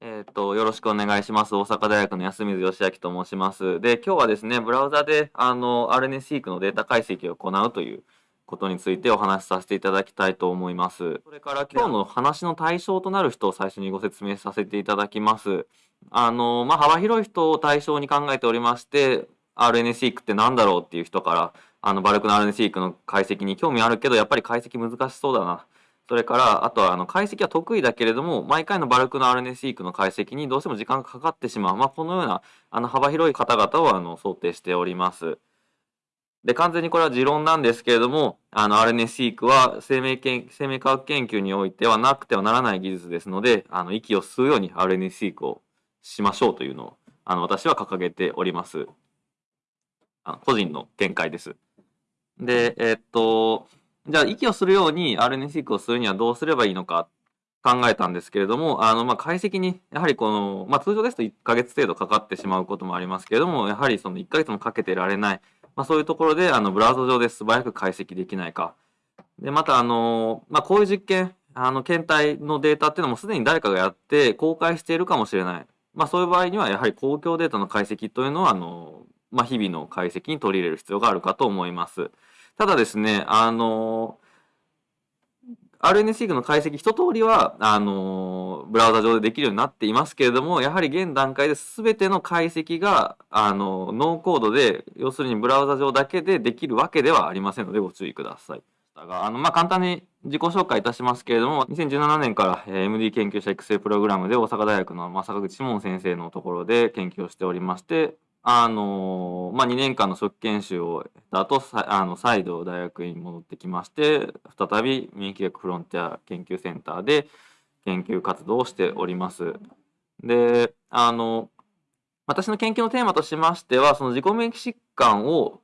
えっ、と、よろしくお願いします。大阪大学の安水義明と申します。で、今日はですね、ブラウザで、あの、RNA-seq のデータ解析を行うということについてお話しさせていただきたいと思います。それから今日の話の対象となる人を最初にご説明させていただきます。あの、まあ、幅広い人を対象に考えておりまして、RNA-seq って何だろうっていう人から、あの、バルクの RNA-seq の解析に興味あるけど、やっぱり解析難しそうだな。それから、あとは、あの、解析は得意だけれども、毎回のバルクの RNA-seq の解析にどうしても時間がかかってしまう。まあ、このような、あの、幅広い方々を、あの、想定しております。で、完全にこれは持論なんですけれども、あの、RNA-seq は生命研生命科学研究においてはなくてはならない技術ですので、あの、息を吸うように RNA-seq をしましょうというのを、あの、私は掲げております。あ個人の見解です。で、えっと、じゃあ、息をするように RNA-seq をするにはどうすればいいのか考えたんですけれども、あの、ま、解析に、やはりこの、まあ、通常ですと1ヶ月程度かかってしまうこともありますけれども、やはりその1ヶ月もかけてられない、まあ、そういうところで、あの、ブラウザ上で素早く解析できないか。で、また、あの、まあ、こういう実験、あの、検体のデータっていうのもすでに誰かがやって公開しているかもしれない。まあ、そういう場合には、やはり公共データの解析というのは、あの、まあ、日々の解析に取り入れる必要があるかと思います。ただですね、あの、RNA-seq の解析一通りは、あの、ブラウザ上でできるようになっていますけれども、やはり現段階で全ての解析が、あの、ノーコードで、要するにブラウザ上だけでできるわけではありませんのでご注意ください。あの、まあ、簡単に自己紹介いたしますけれども、2017年から、MD 研究者育成プログラムで大阪大学の、まあ、坂口志門先生のところで研究をしておりまして、あのまあ、2年間の初期研修を経た後、あの再度大学院に戻ってきまして、再び免疫学フロンティア研究センターで研究活動をしております。で、あの、私の研究のテーマとしましては、その自己免疫疾患を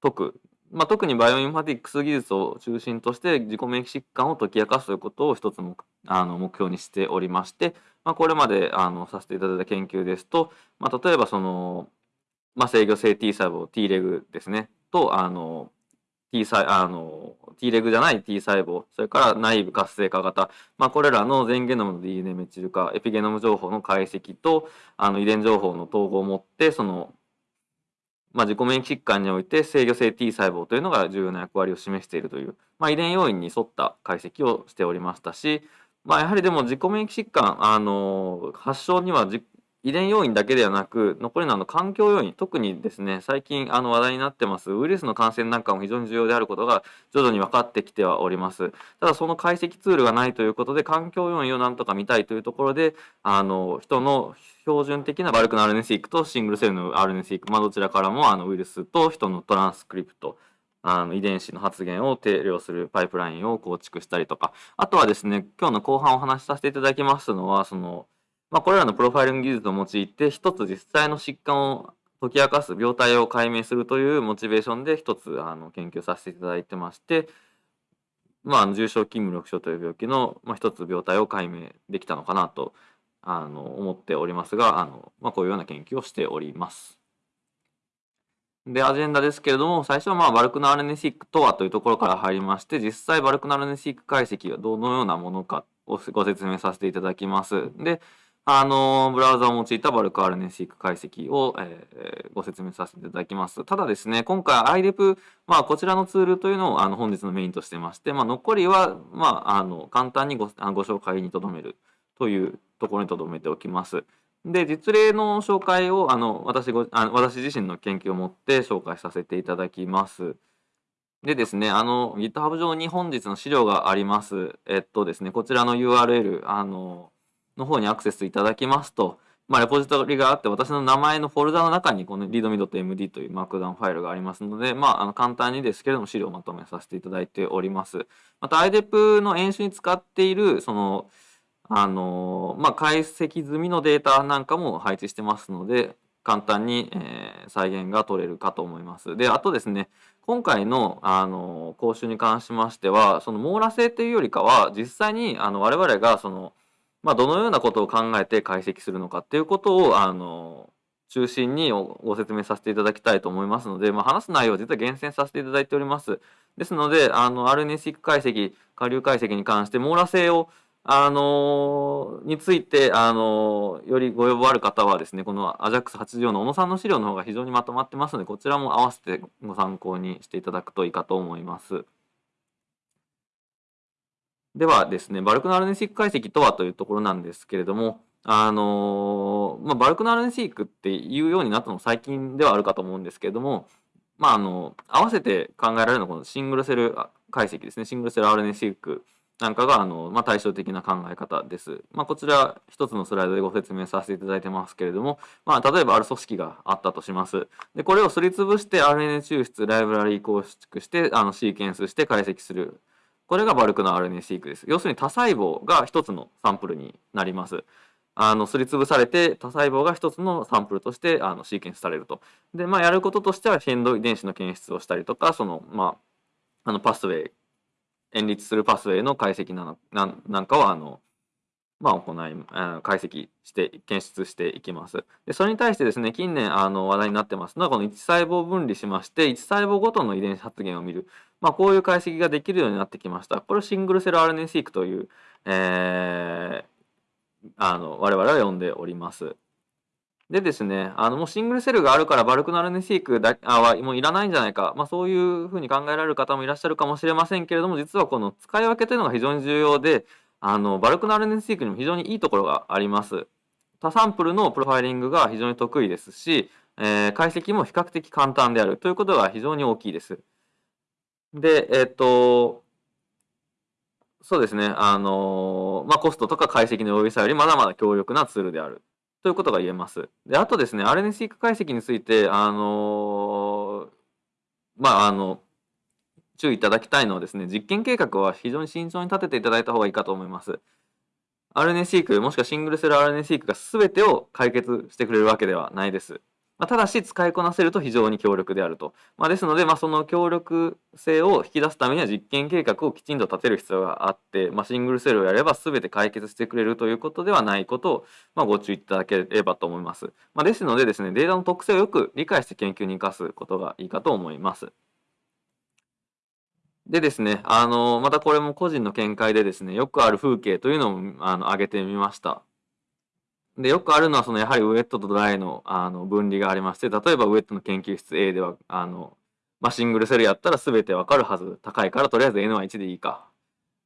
解く、まあ、特にバイオインフォマティックス技術を中心として自己免疫疾患を解き明かすということを一つ目あの目標にしておりまして、まあ、これまであのさせていただいた研究ですと、まあ、例えばその、まあ、制御性 T 細胞 T レグですね。とあの T 細あの T レグじゃない T 細胞それから内部活性化型、まあ、これらの全ゲノムの DNA メチル化エピゲノム情報の解析とあの遺伝情報の統合を持ってそのまあ、自己免疫疾患において制御性 T 細胞というのが重要な役割を示しているという、まあ、遺伝要因に沿った解析をしておりましたし、まあ、やはりでも自己免疫疾患あの発症にはじ遺伝要因だけではなく残りのあの環境要因特にですね最近あの話題になってますウイルスの感染なんかも非常に重要であることが徐々に分かってきてはおります。ただその解析ツールがないということで環境要因をなんとか見たいというところであの人の標準的なバルクの RNA-seq とシングルセルの RNA-seq、まあ、どちらからもあのウイルスと人のトランスクリプトあの遺伝子の発現を定量するパイプラインを構築したりとか。あとはですね今日の後半お話しさせていただきますのはそのまあ、これらのプロファイリング技術を用いて一つ実際の疾患を解き明かす病態を解明するというモチベーションで一つあの研究させていただいてまして、まあ、重症筋無力症という病気の、まあ、一つ病態を解明できたのかなとあの思っておりますがあの、まあ、こういうような研究をしております。で、アジェンダですけれども、最初はまあバルクの RNA-seq とはというところから入りまして、実際バルクの RNA-seq 解析はどのようなものかをご説明させていただきます。で、あの、ブラウザを用いたバルク RNA-seq 解析を、えーご説明させていただきます。ただですね、今回 IDEP、まあ、こちらのツールというのをあの本日のメインとしてまして、まあ、残りは、まあ、あの簡単にごご紹介にとどめるというところにとどめておきます。で、実例の紹介をあの私ごあ私自身の研究をもって紹介させていただきます。でですね、あの、GitHub 上に本日の資料があります。えっとですね、こちらの URL、あの、の方にアクセスいただきますと、まあ、レポジトリがあって、私の名前のフォルダの中に、この readme.md というマークダウンファイルがありますので、まあ、あの簡単にですけれども、資料をまとめさせていただいております。また、IDEP の演習に使っている、その、あの、まあ、解析済みのデータなんかも配置してますので、簡単に、えー再現が取れるかと思います。で、あとですね、今回のあの講習に関しましては、その網羅性というよりかは、実際にあの我々がその、まあ、どのようなことを考えて解析するのかっていうことをあの中心にご説明させていただきたいと思いますので、まあ、話す内容を実は厳選させていただいております。ですので、あの RNA-seq 解析、下流解析に関して網羅性をあの、について、あの、よりご要望ある方はですね、この AJAX84 の小野さんの資料の方が非常にまとまってますので、こちらも合わせてご参考にしていただくといいかと思います。ではですね、バルクの RNA-seq 解析とはというところなんですけれども、あの、まあ、バルクの RNA-seq っていうようになったの最近ではあるかと思うんですけれども、まあ、あの、合わせて考えられるのはこのシングルセル解析ですね、シングルセル RNA-seq なんかがあの、まあ、対照的な考え方です。まあ、こちら一つのスライドでご説明させていただいてますけれども、まあ、例えばある組織があったとします。で、これをすりつぶして RNA 抽出、ライブラリー構築して、あの、シーケンスして解析する。これがバルクの RNA シークです。要するに多細胞が一つのサンプルになります。あの、すりつぶされて多細胞が一つのサンプルとしてあのシーケンスされると。で、まあ、やることとしては変動遺伝子の検出をしたりとか、その、まあ、あの、パスウェイ、演立するパスウェイの解析なのななんかはあの、まあ、行い、解析して検出していきます。でそれに対してですね近年あの話題になってますのはこの1細胞分離しまして1細胞ごとの遺伝子発現を見る、まあ、こういう解析ができるようになってきました。これをシングルセル RNA-seq という、えー、あの我々は呼んでおります。でですね、あの、もうシングルセルがあるからバルクナルネシークだあはもういらないんじゃないか。まあそういうふうに考えられる方もいらっしゃるかもしれませんけれども、実はこの使い分けというのが非常に重要で、あの、バルクナルネシークにも非常にいいところがあります。多サンプルのプロファイリングが非常に得意ですし、えー、解析も比較的簡単であるということが非常に大きいです。で、えっ、と、そうですね、あのまあ、コストとか解析の容易さよりまだまだ強力なツールである。ということが言えます。で、あとですね、RNSeq 解析について、あの、まあ、あの、注意いただきたいのはですね、実験計画は非常に慎重に立てていただいた方がいいかと思います。RNA-seq もしくはシングルセル RNA-seq が全てを解決してくれるわけではないです。まあ、ただし使いこなせると非常に強力であると。まあ、ですので、まあ、その強力性を引き出すためには実験計画をきちんと立てる必要があって、ま、シングルセルをやれば全て解決してくれるということではないことを、ま、ご注意いただければと思います。ま、ですのでですね、データの特性をよく理解して研究に生かすことがいいかと思います。でですね、あの、またこれも個人の見解でですね、よくある風景というのをあの挙げてみました。で、よくあるのは、その、やはりウェットとドライの、あの、分離がありまして、例えばウェットの研究室 A では、あの、まあ、シングルセルやったら全てわかるはず。高いから、とりあえず N は1でいいか。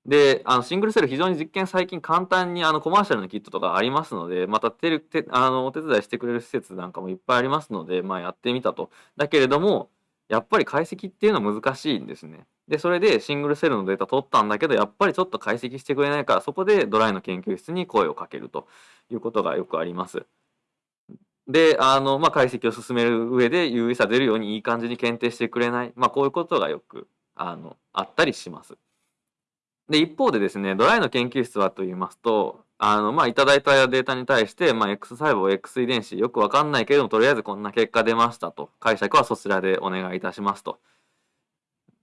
で、あの、シングルセル非常に実験最近簡単にあの、コマーシャルのキットとかありますので、またてる、て、あの、お手伝いしてくれる施設なんかもいっぱいありますので、まあ、やってみたと。だけれども、やっぱり解析っていうのは難しいんですね。で、それでシングルセルのデータ取ったんだけど、やっぱりちょっと解析してくれないから、そこでドライの研究室に声をかけるということがよくあります。で、あの、まあ、解析を進める上で優位さ出るようにいい感じに検定してくれない。まあ、こういうことがよく、あの、あったりします。で、一方でですね、ドライの研究室はと言いますと、あの、まあ、いただいたデータに対して、まあ、X 細胞、X 遺伝子、よくわかんないけれども、とりあえずこんな結果出ましたと。解釈はそちらでお願いいたしますと。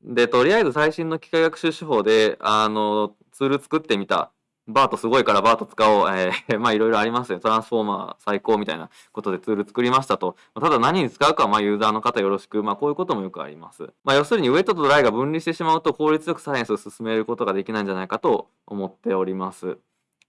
で、とりあえず最新の機械学習手法で、あの、ツール作ってみた。バートすごいからバート使おう。えー、まあいろいろありますよ。トランスフォーマー最高みたいなことでツール作りましたと。ただ何に使うかはまあユーザーの方よろしく。まあこういうこともよくあります。まあ要するにウェットとドライが分離してしまうと効率よくサイエンスを進めることができないんじゃないかと思っております。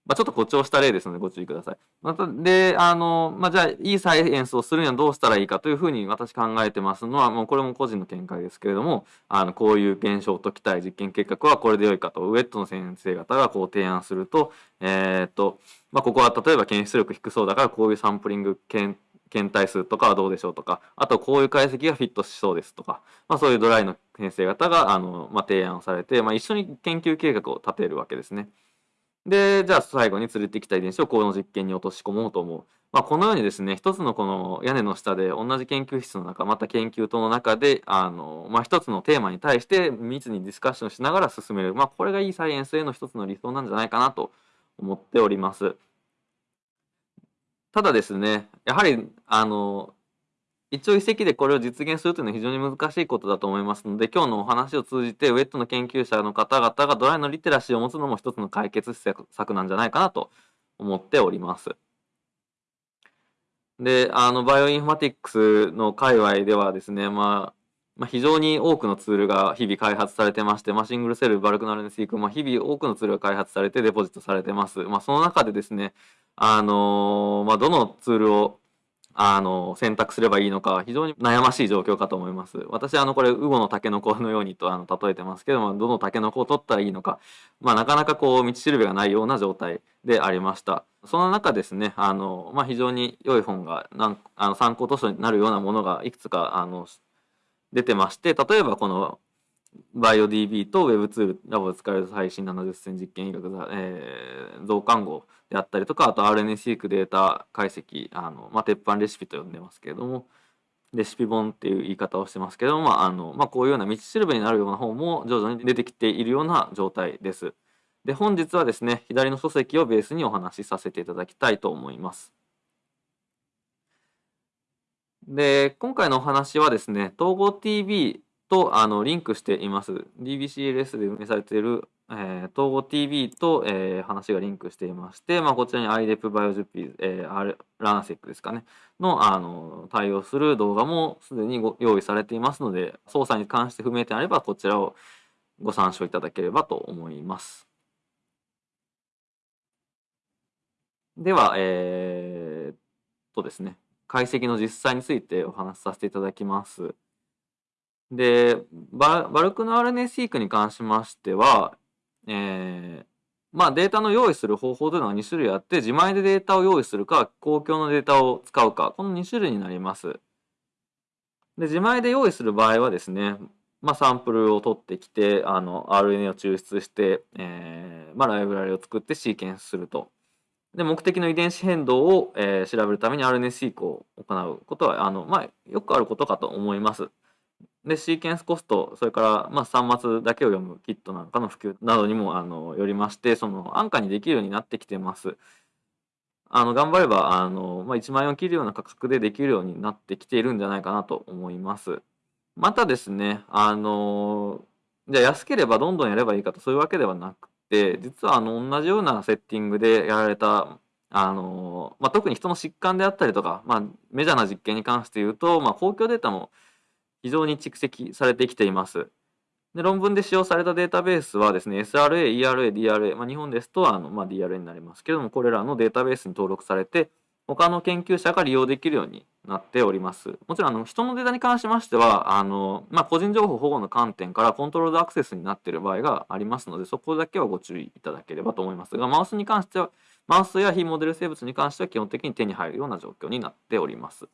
まあ、ちょっと誇張した例ですのでご注意ください。また、で、あの、まあ、じゃあ、いいサイエンスをするにはどうしたらいいかというふうに私考えてますのは、もうこれも個人の見解ですけれども、あの、こういう現象を解きたい実験計画はこれで良いかと、ウェットの先生方がこう提案すると、えー、っと、まあ、ここは例えば検出力低そうだからこういうサンプリング検検体数とかはどうでしょうとか、あとこういう解析がフィットしそうですとか、まあ、そういうドライの先生方があの、まあ、提案をされて、まあ、一緒に研究計画を立てるわけですね。で、じゃあ最後に連れてきた遺伝子をこの実験に落とし込もうと思う。まあ、このようにですね、一つのこの屋根の下で同じ研究室の中、また研究棟の中で、あの、まあ、一つのテーマに対して密にディスカッションしながら進める。まあ、これがいいサイエンスへの一つの理想なんじゃないかなと思っております。ただですね、やはり、あの、一朝一夕でこれを実現するというのは非常に難しいことだと思いますので、今日のお話を通じて、ウェットの研究者の方々がドライのリテラシーを持つのも一つの解決策なんじゃないかなと思っております。で、あの、バイオインフォマティックスの界隈ではですね、まあ、まあ、非常に多くのツールが日々開発されてまして、まあ、シングルセル、バルク RNA-seq、まあ、日々多くのツールが開発されてデポジットされてます。まあ、その中でですね、あのー、まあ、どのツールをあの、選択すればいいのか、非常に悩ましい状況かと思います。私、あの、これ、ウゴのタケノコのようにと、あの、例えてますけども、どのタケノコを取ったらいいのか、まあ、なかなかこう、道しるべがないような状態でありました。その中ですね、あの、まあ、非常に良い本が、なんあの参考図書になるようなものがいくつか、あの、出てまして、例えばこの、バイオ DB と Web ツールラボで使われる最新70選実験医学、えー、増刊号であったりとか、あと RNA-seq データ解析、あの、まあ、鉄板レシピと呼んでますけれども、レシピ本っていう言い方をしてますけども、まあ、あの、まあ、こういうような道しるべになるような本も徐々に出てきているような状態です。で、本日はですね、左の書籍をベースにお話しさせていただきたいと思います。で、今回のお話はですね、統合 TV とあのリンクしています。DBCLS で運営されている、えー、統合 TV と、えー、話がリンクしていまして、まあ、こちらに IDEP バイオジュピー、えー、ランセックですかね、のあの対応する動画もすでにご用意されていますので、操作に関して不明点あればこちらをご参照いただければと思います。では、えー、とですね、解析の実際についてお話しさせていただきます。で、バルクの RNA-seq に関しましては、えー、まあデータの用意する方法というのは2種類あって、自前でデータを用意するか、公共のデータを使うか、この2種類になります。で、自前で用意する場合はですね、まあ、サンプルを取ってきて、あの、RNA を抽出して、えー、まあ、ライブラリを作ってシーケンスすると。で、目的の遺伝子変動を、えー、調べるために RNA-seq を行うことは、あの、まあ、よくあることかと思います。で、シーケンスコスト、それから、まあ、端末だけを読むキットなんかの普及などにも、あの、よりまして、その、安価にできるようになってきてます。あの、頑張れば、あの、まあ、1万円を切るような価格でできるようになってきているんじゃないかなと思います。またですね、あの、じゃあ安ければどんどんやればいいかと、そういうわけではなくて、実は、あの、同じようなセッティングでやられた、あの、まあ、特に人の疾患であったりとか、まあ、メジャーな実験に関して言うと、まあ、公共データも非常に蓄積されてきています。で論文で使用されたデータベースはですね、SRA、ERA、DRA、まあ、日本ですとあの、まあ、DRA になりますけども、これらのデータベースに登録されて、他の研究者が利用できるようになっております。もちろんあの人のデータに関しましては、あのまあ、個人情報保護の観点からコントロールアクセスになっている場合がありますので、そこだけはご注意いただければと思いますが、マウスに関しては、マウスや非モデル生物に関しては基本的に手に入るような状況になっております。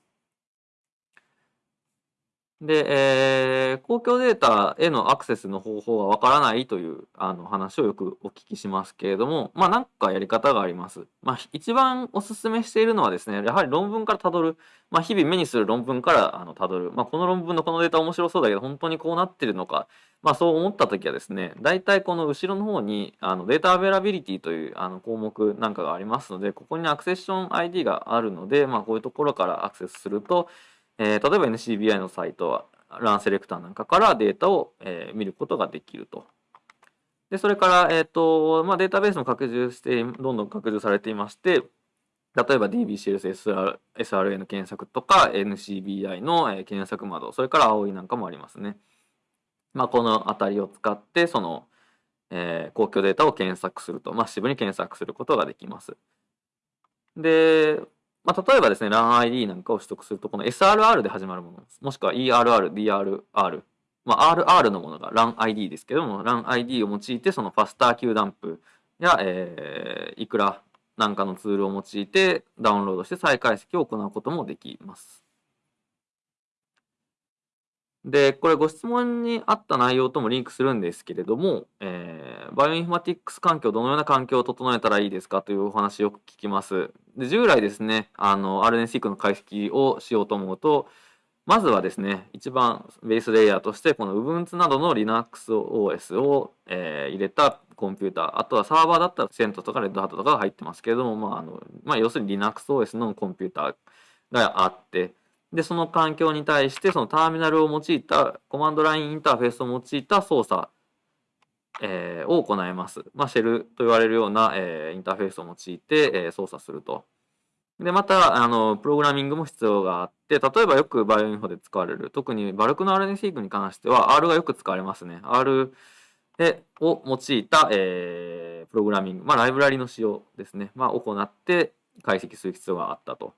で、えー、公共データへのアクセスの方法がわからないというあの話をよくお聞きしますけれども、まあなんかやり方があります。まあ一番お勧めしているのはですね、やはり論文からたどる、まあ日々目にする論文からあのたどる、まあこの論文のこのデータ面白そうだけど本当にこうなってるのか、まあそう思った時はですね、大体この後ろの方にあの data availability というあの項目なんかがありますので、ここにアクセッション ID があるので、まあこういうところからアクセスすると、えー、例えば NCBI のサイトはランセレクターなんかからデータを、えー、見ることができると。で、それから、えっ、ー、と、まあ、データベースも拡充して、どんどん拡充されていまして、例えば DBCLS SRA の検索とか NCBI の検索窓、それから青いなんかもありますね。まあ、このあたりを使って、その、えー、公共データを検索すると、マッシブに検索することができます。で、まあ、例えばですね、LANID なんかを取得すると、この SRR で始まるものです、もしくは ERR、DRR、まあ、RR のものが Run ID ですけども、 Run ID を用いて、そのファスター Q ダンプや、えー、 ikra なんかのツールを用いてダウンロードして再解析を行うこともできます。で、これご質問にあった内容ともリンクするんですけれども、えー、バイオインフォマティックス環境、どのような環境を整えたらいいですかというお話よく聞きます。で、従来ですね、あの、RNSeq の解析をしようと思うと、まずはですね、一番ベースレイヤーとして、この Ubuntu などの LinuxOS を、えー、入れたコンピューター、あとはサーバーだったら Cent とか Red Hat とかが入ってますけれども、まあ、あの、まあ、要するに LinuxOS のコンピューターがあって、で、その環境に対して、そのターミナルを用いた、コマンドラインインターフェースを用いた操作、えー、を行います。まあ、シェルと言われるような、えー、インターフェースを用いて、えー、操作すると。で、また、あの、プログラミングも必要があって、例えばよくバイオインフォで使われる、特にバルクの RNA シークに関しては R がよく使われますね。R を用いた、えー、プログラミング、まあ、ライブラリの使用ですね、まあ、行って解析する必要があったと。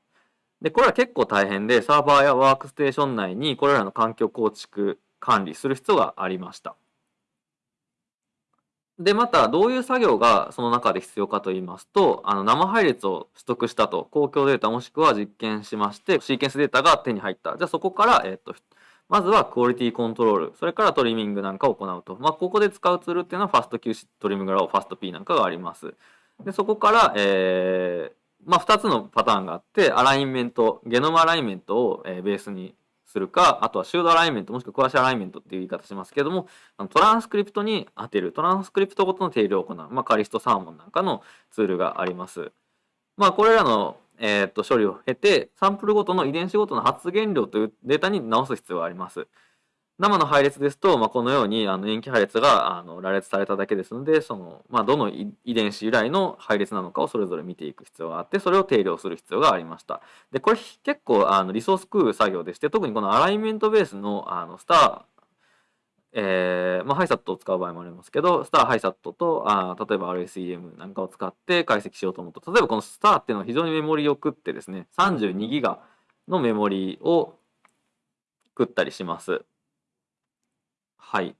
で、これは結構大変で、サーバーやワークステーション内にこれらの環境構築、管理する必要がありました。で、また、どういう作業がその中で必要かと言いますと、あの生配列を取得したと、公共データもしくは実験しまして、シーケンスデータが手に入った。じゃあそこから、えっと、まずはクオリティコントロール、それからトリミングなんかを行うと。まあ、ここで使うツールっていうのは、ファスト QC トリミングラオ、ファスト P なんかがあります。で、そこから、えー、まあ、2つのパターンがあって、アライメント、ゲノムアライメントを、え、ベースにするか、あとはシュードアライメント、もしくはクワシアライメントっていう言い方しますけども、トランスクリプトに当てる、トランスクリプトごとの定量を行う、まあ、カリストサーモンなんかのツールがあります。まあ、これらの、えー、っと処理を経て、サンプルごとの遺伝子ごとの発現量というデータに直す必要があります。生の配列ですと、まあ、このようにあの塩基配列があの羅列されただけですのでその、まあ、どの遺伝子由来の配列なのかをそれぞれ見ていく必要があってそれを定量する必要がありましたでこれ結構あのリソース食う作業でして特にこのアライメントベースのあのスターえーまあ、ハイサットを使う場合もありますけど、スターハイサットとあ例えば RSEM なんかを使って解析しようと思うと、例えばこのスターっていうのは非常にメモリを食ってですね、32ギガのメモリを食ったりします。はい。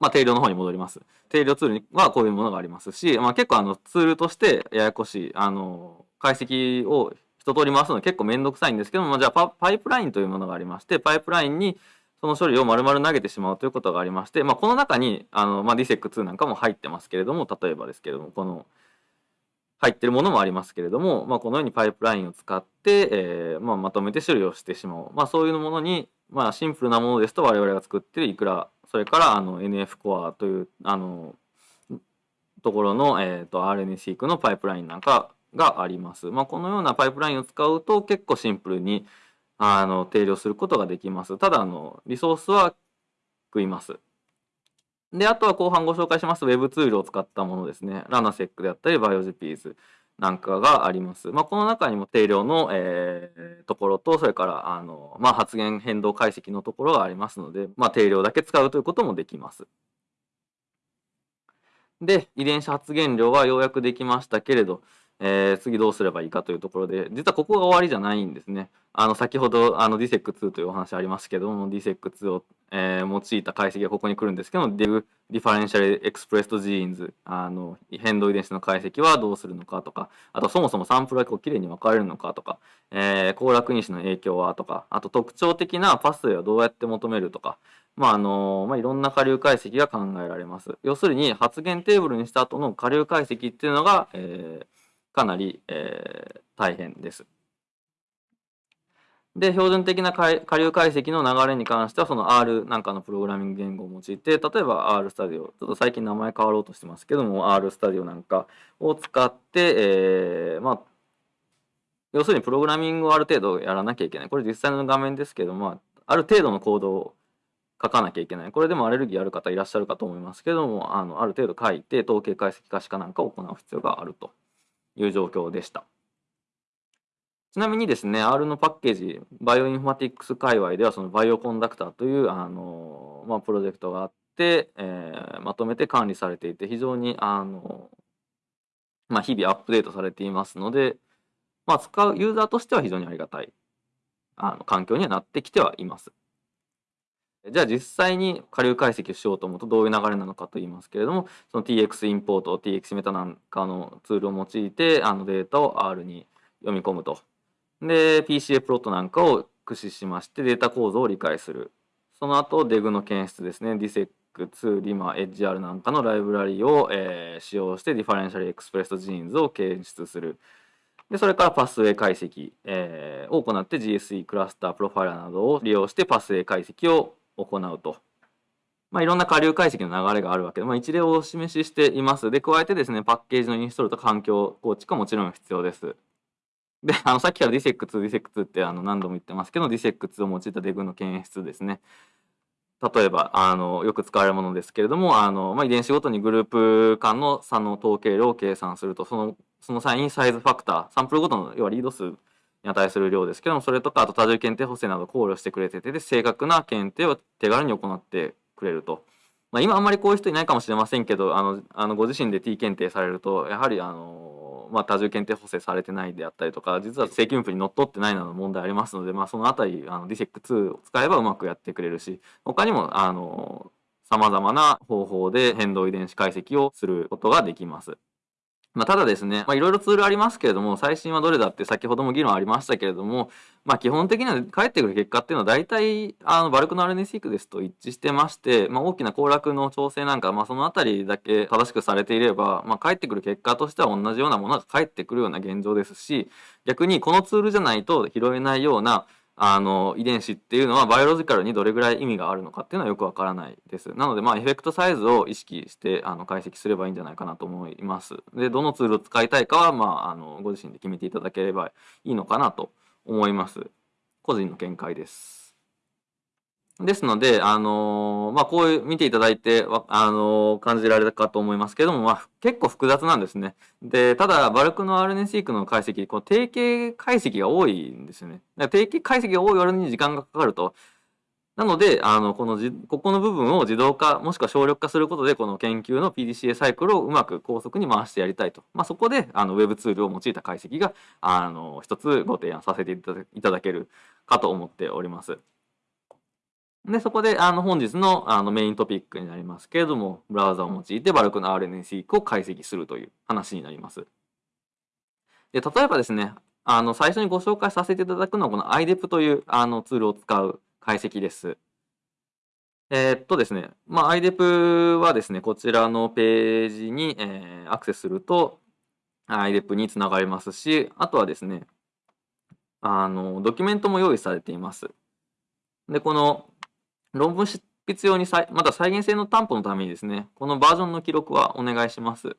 まあ、定量の方に戻ります。定量ツールにはこういうものがありますし、まあ、結構あのツールとしてややこしい、あの、解析を一通り回すの結構めんどくさいんですけども、じゃあパイプラインというものがありまして、パイプラインにその処理を丸々投げてしまうということがありまして、まあ、この中にあの、まあ、DSEC2 なんかも入ってますけれども、例えばですけれども、この入ってるものもありますけれども、まあ、このようにパイプラインを使って、えーまあ、まとめて処理をしてしまう。まあ、そういうものに、まあ、シンプルなものですと我々が作ってるいくらそれからあの NF コアというあのところの、えーと、RNA-seq のパイプラインなんかがあります。まあ、このようなパイプラインを使うと結構シンプルにあの定量することができます。ただあのリソースは食います。で、あとは後半ご紹介します Web ツールを使ったものですね。 RaNA-seq であったり、 BioJupies なんかがあります。まあ、この中にも定量の、えー、ところと、それから、あの、まあ、発現変動解析のところがありますので、まあ、定量だけ使うということもできます。で、遺伝子発現量はようやくできましたけれど、えー、次どうすればいいかというところで、実はここが終わりじゃないんですね。あの、先ほど、あの、DSEC2 というお話ありますけども、 DESeq2 を、えー、用いた解析がここに来るんですけど、も、 DEG、differential expressed genes、あの、変動遺伝子の解析はどうするのかとか、あとそもそもサンプルがこう綺麗に分かれるのかとか、えー、交絡因子の影響はとか、あと特徴的なパスウェイをどうやって求めるとか、まあ、あの、まあ、いろんな下流解析が考えられます。要するに、発現テーブルにした後の下流解析っていうのが、えー、かなり、えー、大変です。で、標準的な下流解析の流れに関しては、その R なんかのプログラミング言語を用いて、例えば R スタディオ、ちょっと最近名前変わろうとしてますけども、R スタディオなんかを使って、えー、まあ、要するにプログラミングをある程度やらなきゃいけない。これ実際の画面ですけども、ある程度のコードを書かなきゃいけない。これでもアレルギーある方いらっしゃるかと思いますけども、あのある程度書いて、統計解析可視化なんかを行う必要があるという状況でした。ちなみにですね、R のパッケージ、バイオインフォマティックス界隈では、そのバイオコンダクターという、あの、まあ、プロジェクトがあって、えー、まとめて管理されていて、非常に、あの、まあ、日々アップデートされていますので、まあ、使うユーザーとしては非常にありがたい、あの、環境にはなってきてはいます。じゃあ実際に下流解析をしようと思うとどういう流れなのかと言いますけれども、その TX インポート、TX メタなんかのツールを用いて、あのデータを R に読み込むとで、PCA プロットなんかを駆使しましてデータ構造を理解する。その後、 DEG の検出ですね。 DESeq2、limma、edgeR なんかのライブラリを、えー、使用して differential expressed genes を検出する。で、それからパスウェイ解析、えー、を行って GSE クラスター、プロファイラーなどを利用してパスウェイ解析を行うと。まあ、いろんな下流解析の流れがあるわけで、まあ、一例をお示ししています。で、加えてですね、パッケージのインストールと環境構築はもちろん必要です。で、あの、さっきから DSEC2、DSEC2 ってあの何度も言ってますけど、DSEC2 を用いたデグの検出ですね。例えば、あの、よく使われるものですけれども、あの、まあ、遺伝子ごとにグループ間の差の統計量を計算すると、その、その際にサイズファクター、サンプルごとの、要はリード数に値する量ですけどもそれとかあと多重検定補正など考慮してくれててで正確な検定を手軽に行ってくれると。まあ、今あんまりこういう人いないかもしれませんけどあのあのご自身で T 検定されるとやはりあの、まあ、多重検定補正されてないであったりとか実は正規分布にのっとってないなど問題ありますので、まあ、そのあたりあの DSEC2 を使えばうまくやってくれるし他にもあの様々な方法で変動遺伝子解析をすることができます。まあ、ただですね、ま、いろいろツールありますけれども、最新はどれだって先ほども議論ありましたけれども、まあ、基本的には返ってくる結果っていうのは大体、あの、バルクの RNA シークですと一致してまして、まあ、大きな行楽の調整なんか、まあ、そのあたりだけ正しくされていれば、まあ、返ってくる結果としては同じようなものが返ってくるような現状ですし、逆にこのツールじゃないと拾えないような、あの遺伝子っていうのはバイオロジカルにどれぐらい意味があるのかっていうのはよくわからないです。なのでまあエフェクトサイズを意識してあの解析すればいいんじゃないかなと思います。でどのツールを使いたいかはまああのご自身で決めていただければいいのかなと思います。個人の見解です。ですので、あのー、まあ、こういう見ていただいて、あのー、感じられたかと思いますけども、まあ、結構複雑なんですね。で、ただ、バルクの RNA-seq の解析、この定型解析が多いんですよね。定型解析が多い割に時間がかかると。なので、あの、このじ、ここの部分を自動化、もしくは省力化することで、この研究の PDCA サイクルをうまく高速に回してやりたいと。まあ、そこで、あの、Web ツールを用いた解析が、あの、一つご提案させていただけるかと思っております。で、そこで、あの、本日のあのメイントピックになりますけれども、ブラウザを用いてバルクの RNA-seq を解析するという話になります。で、例えばですね、あの、最初にご紹介させていただくのは、この IDEP というあのツールを使う解析です。えー、っとですね、まあ、IDEP はですね、こちらのページに、えー、アクセスすると、IDEP につながりますし、あとはですね、あの、ドキュメントも用意されています。で、この論文執筆用にまた再現性の担保のためにですね、このバージョンの記録はお願いします。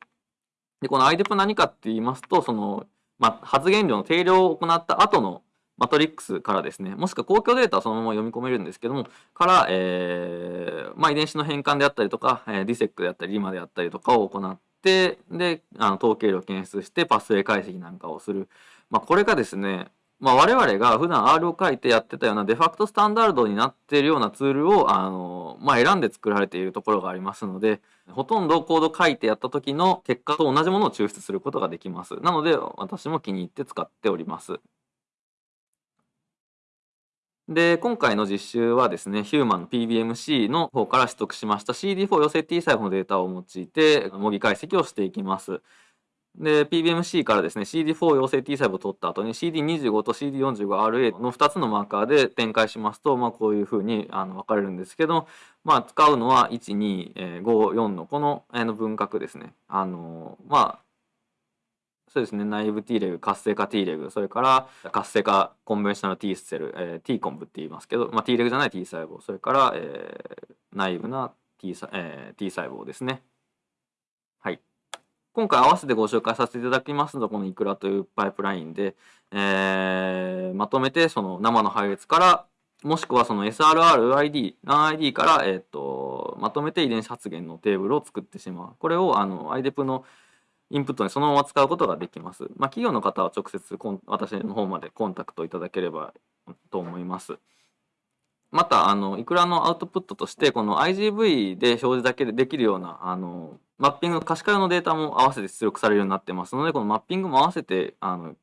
で、この IDEP 何かって言いますと、その、ま、発言量の定量を行った後のマトリックスからですね、もしくは公共データはそのまま読み込めるんですけども、から、えー、まあ、遺伝子の変換であったりとか、えー、ディセックであったり、リマであったりとかを行って、で、あの統計量を検出してパスウェイ解析なんかをする。まあ、これがですね、まあ、我々が普段 R を書いてやってたようなデファクトスタンダードになっているようなツールを、あの、まあ、選んで作られているところがありますので、ほとんどコード書いてやった時の結果と同じものを抽出することができます。なので、私も気に入って使っております。で、今回の実習はですね、ヒューマンの PBMC の方から取得しました CD4 寄せ T 細胞のデータを用いて模擬解析をしていきます。で、PBMC からですね、CD4 陽性 T 細胞を取った後に CD25 と CD45RA の2つのマーカーで展開しますと、まあ、こういうふうにあの分かれるんですけど、まあ、使うのは1、2、5、4のこのの分割ですね。あの、まあ、そうですね、内部 T レグ、活性化 T レグ、それから活性化コンベンショナル T セル、えー、T コンブって言いますけど、まあ、T レグじゃない T 細胞、それから、えー、内部な T,、えー、T 細胞ですね。今回合わせてご紹介させていただきますのはこのイクラというパイプラインで、えー、まとめてその生の配列からもしくはその SRRID、NID から、えーと、まとめて遺伝子発現のテーブルを作ってしまう。これをあの IDEP のインプットにそのまま使うことができます。まあ、企業の方は直接私の方までコンタクトいただければと思います。また、あの、いくらのアウトプットとして、この IGV で表示だけでできるような、あの、マッピング、可視化用のデータも合わせて出力されるようになってますので、このマッピングも合わせて、あの、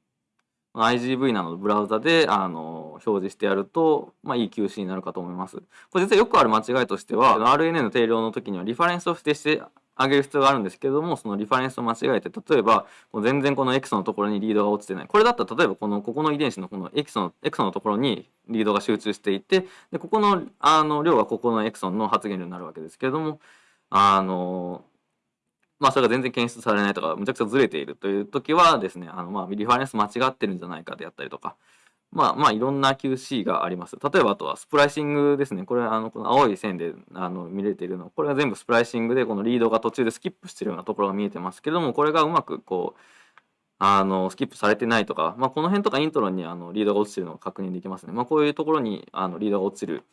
IGV などのブラウザで、あの、表示してやると、まあ、いい QC になるかと思います。これ実はよくある間違いとしては、RNA の定量の時にはリファレンスを指定して上げる必要があるんですけれども、そのリファレンスを間違えて、例えば、全然このエクソのところにリードが落ちてない。これだったら、例えばこの、ここの遺伝子のこのエクソの、エクソのところにリードが集中していて、で、ここの、あの、量がここのエクソンの発現量になるわけですけれども、あの、まあ、それが全然検出されないとか、むちゃくちゃずれているという時はですね、あの、まあ、リファレンス間違ってるんじゃないかであったりとか、まあまあいろんな QC があります。例えばあとはスプライシングですね。これあのこの青い線であの見れているの。これは全部スプライシングでこのリードが途中でスキップしてるようなところが見えてますけども、これがうまくこう、あのスキップされてないとか、まあ、この辺とかイントロにあのリードが落ちてるのが確認できますね。まあ、こういうところにあのリードが落ちる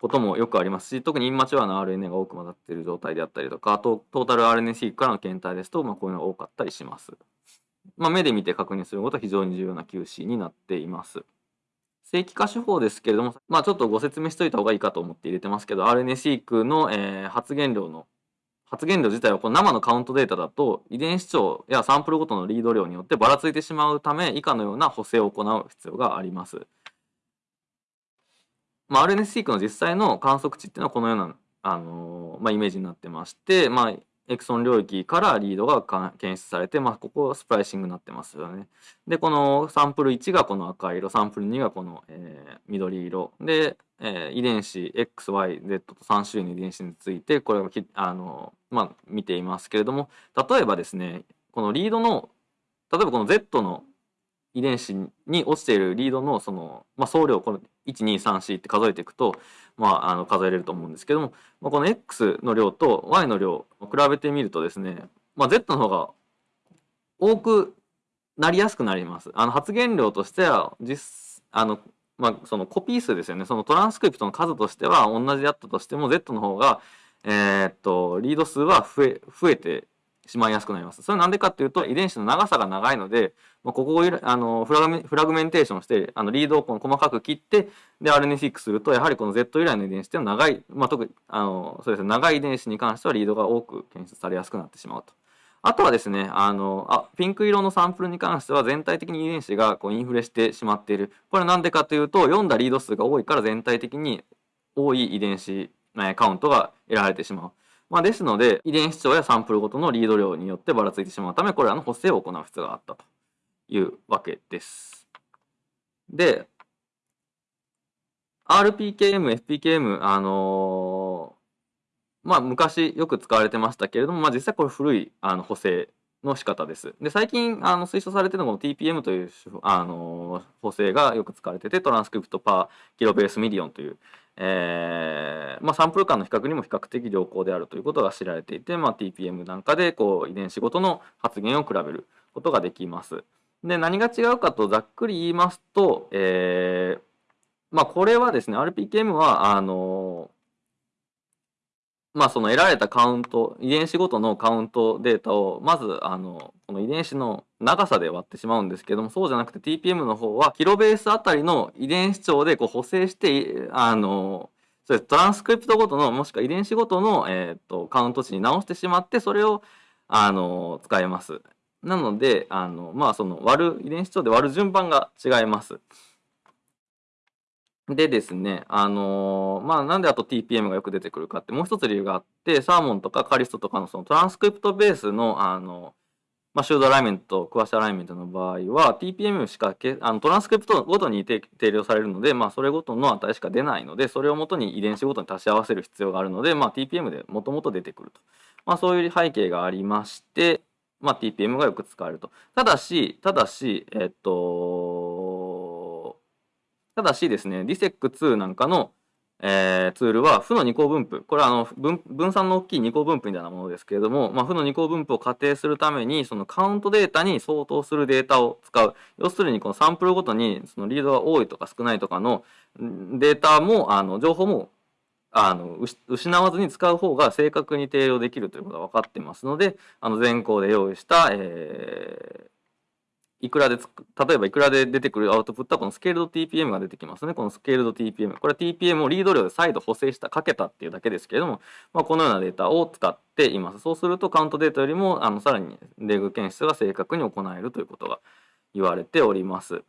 こともよくありますし、特にインマチュアな RNA が多く混ざっている状態であったりとか、あとトータル RNA-seq からの検体ですと、まあ、こういうのが多かったりします。まあ、目で見て確認することは非常に重要な QC になっています。正規化手法ですけれども、まあ、ちょっとご説明しといた方がいいかと思って入れてますけど、RNA-seq の、えー、発現量の発現量自体はこの生のカウントデータだと遺伝子長やサンプルごとのリード量によってばらついてしまうため以下のような補正を行う必要があります。まあ、RNA-seq の実際の観測値っていうのはこのような、あのー、まあ、イメージになってまして、まあ、エクソン領域からリードが検出されて、まあ、ここはスプライシングになってますよね。で、このサンプル1がこの赤色、サンプル2がこの、えー、緑色。で、えー、遺伝子 XYZ と3種類の遺伝子について、これをあの、まあ、見ていますけれども、例えばですね、このリードの、例えばこの Z の遺伝子に落ちているリードのその、まあ、総量、この1234って数えていくと、まあ、あの数えれると思うんですけども、まあ、この X の量と Y の量を比べてみるとですね、まあ、Z の方が多くなりやすくなります。あの発現量としては実あの、まあ、そのコピー数ですよねそのトランスクリプトの数としては同じだったとしても Z の方が、えー、っとリード数は増え増えてしまいやすくなります。それなんでかっていうと遺伝子の長さが長いので、まあ、ここをあのフラグメンテーションしてあのリードを細かく切ってで RNA-seq するとやはりこの Z 由来の遺伝子っていうのは長い、まあ、特にあのそうですね長い遺伝子に関してはリードが多く検出されやすくなってしまうと。あとはですね、あの、あ、ピンク色のサンプルに関しては全体的に遺伝子がこうインフレしてしまっている。これなんでかというと、読んだリード数が多いから全体的に多い遺伝子えカウントが得られてしまう。まあ、ですので、遺伝子長やサンプルごとのリード量によってばらついてしまうため、これらの補正を行う必要があったというわけです。で、RPKM、FPKM、あのー、まあ、昔よく使われてましたけれども、まあ、実際これ古いあの補正の仕方です。で、最近あの推奨されてるのが TPM というあの補正がよく使われてて、トランスクリプトパーキロベースミリオンというえーまあ、サンプル間の比較にも比較的良好であるということが知られていて、まあ、TPM なんかでこう遺伝子ごとの発現を比べることができます。で何が違うかとざっくり言いますと、えーまあ、これはですね RPKM はあのまあその得られたカウント遺伝子ごとのカウントデータをまずあのこの遺伝子の長さで割ってしまうんですけどもそうじゃなくて TPM の方はキロベースあたりの遺伝子長でこう補正してあのそれトランスクリプトごとのもしくは遺伝子ごとの、えーと、カウント値に直してしまってそれをあの使えます。なのであのまあその割る遺伝子長で割る順番が違います。でですね、あのー、まあ、なんであと TPM がよく出てくるかって、もう一つ理由があって、サーモンとかカリストとかのそのトランスクリプトベースの、あの、まあ、シュードアライメント、クワッシアライメントの場合は、TPM しかけ、あのトランスクリプトごとに定量されるので、まあ、それごとの値しか出ないので、それをもとに遺伝子ごとに足し合わせる必要があるので、まあ、TPM でもともと出てくると。まあ、そういう背景がありまして、まあ、TPM がよく使われると。ただし、ただし、えっと、ただしですね、DISEC2 なんかの、えー、ツールは負の二項分布。これはあの分分散の大きい二項分布みたいなものですけれども、まあ、負の二項分布を仮定するために、そのカウントデータに相当するデータを使う。要するに、このサンプルごとに、そのリードが多いとか少ないとかのデータも、あの情報もあの失わずに使う方が正確に定量できるということが分かってますので、あの全項で用意した、えー、いくらで例えばいくらで出てくるアウトプットはこのスケールド TPM が出てきますね。このスケールド TPM。これは TPM をリード量で再度補正した、かけたっていうだけですけれども、まあ、このようなデータを使っています。そうするとカウントデータよりもあのさらにレグ検出が正確に行えるということが言われております。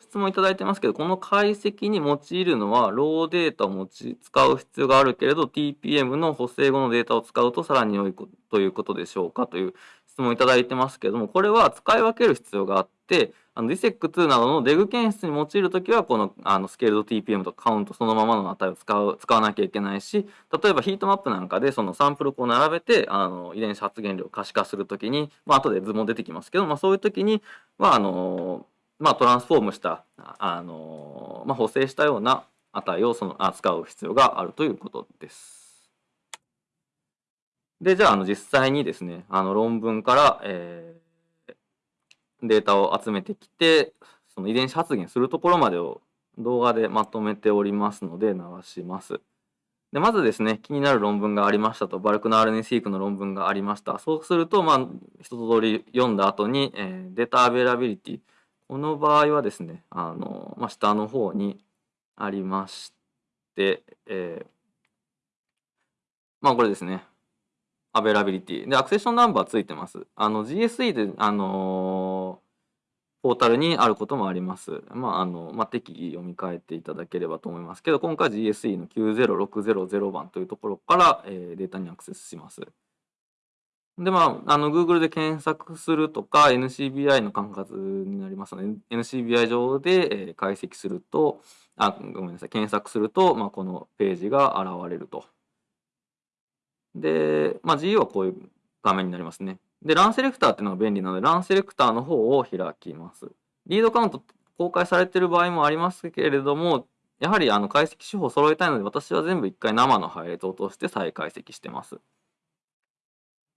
質問いただいてますけど、この解析に用いるのは、ローデータを持ち使う必要があるけれど、TPM の補正後のデータを使うとさらに良いということでしょうか？という質問いただいてますけども、これは使い分ける必要があって、あの DSEC2 などのデグ検出に用いるときは、このあのスケールド TPM とカウントそのままの値を使う使わなきゃいけないし、例えばヒートマップなんかでそのサンプルを並べて、あの遺伝子発現量を可視化するときに、まあ後で図も出てきますけど、まあそういうときに、まああの、まあトランスフォームした、あの、まあ補正したような値をその扱う必要があるということです。で、じゃあ、あの、実際にですね、あの、論文から、えー、データを集めてきて、その遺伝子発現するところまでを動画でまとめておりますので、流します。でまずですね気になる論文がありましたとバルクの RNA-seq の論文がありました。そうするとまあ一通り読んだ後に、えー、 data availability。この場合はですねあの、まあ、下の方にありまして、えー、まあこれですね。 availability で accession number ついてますあの GSE であのーポータルにあることもあります。まあ、あの、まあ、適宜読み替えていただければと思いますけど、今回 GSE の90600番というところから、えー、データにアクセスします。で、まあ、あの、Google で検索するとか、NCBI の管轄になりますので、NCBI 上で、えー、解析すると、あ、ごめんなさい、検索すると、まあ、このページが現れると。で、まあ、GU はこういう画面になりますね。で、ランセレクターっていうのが便利なので、ランセレクターの方を開きます。リードカウント公開されている場合もありますけれども、やはりあの解析手法を揃えたいので、私は全部一回生の配列を通して再解析してます。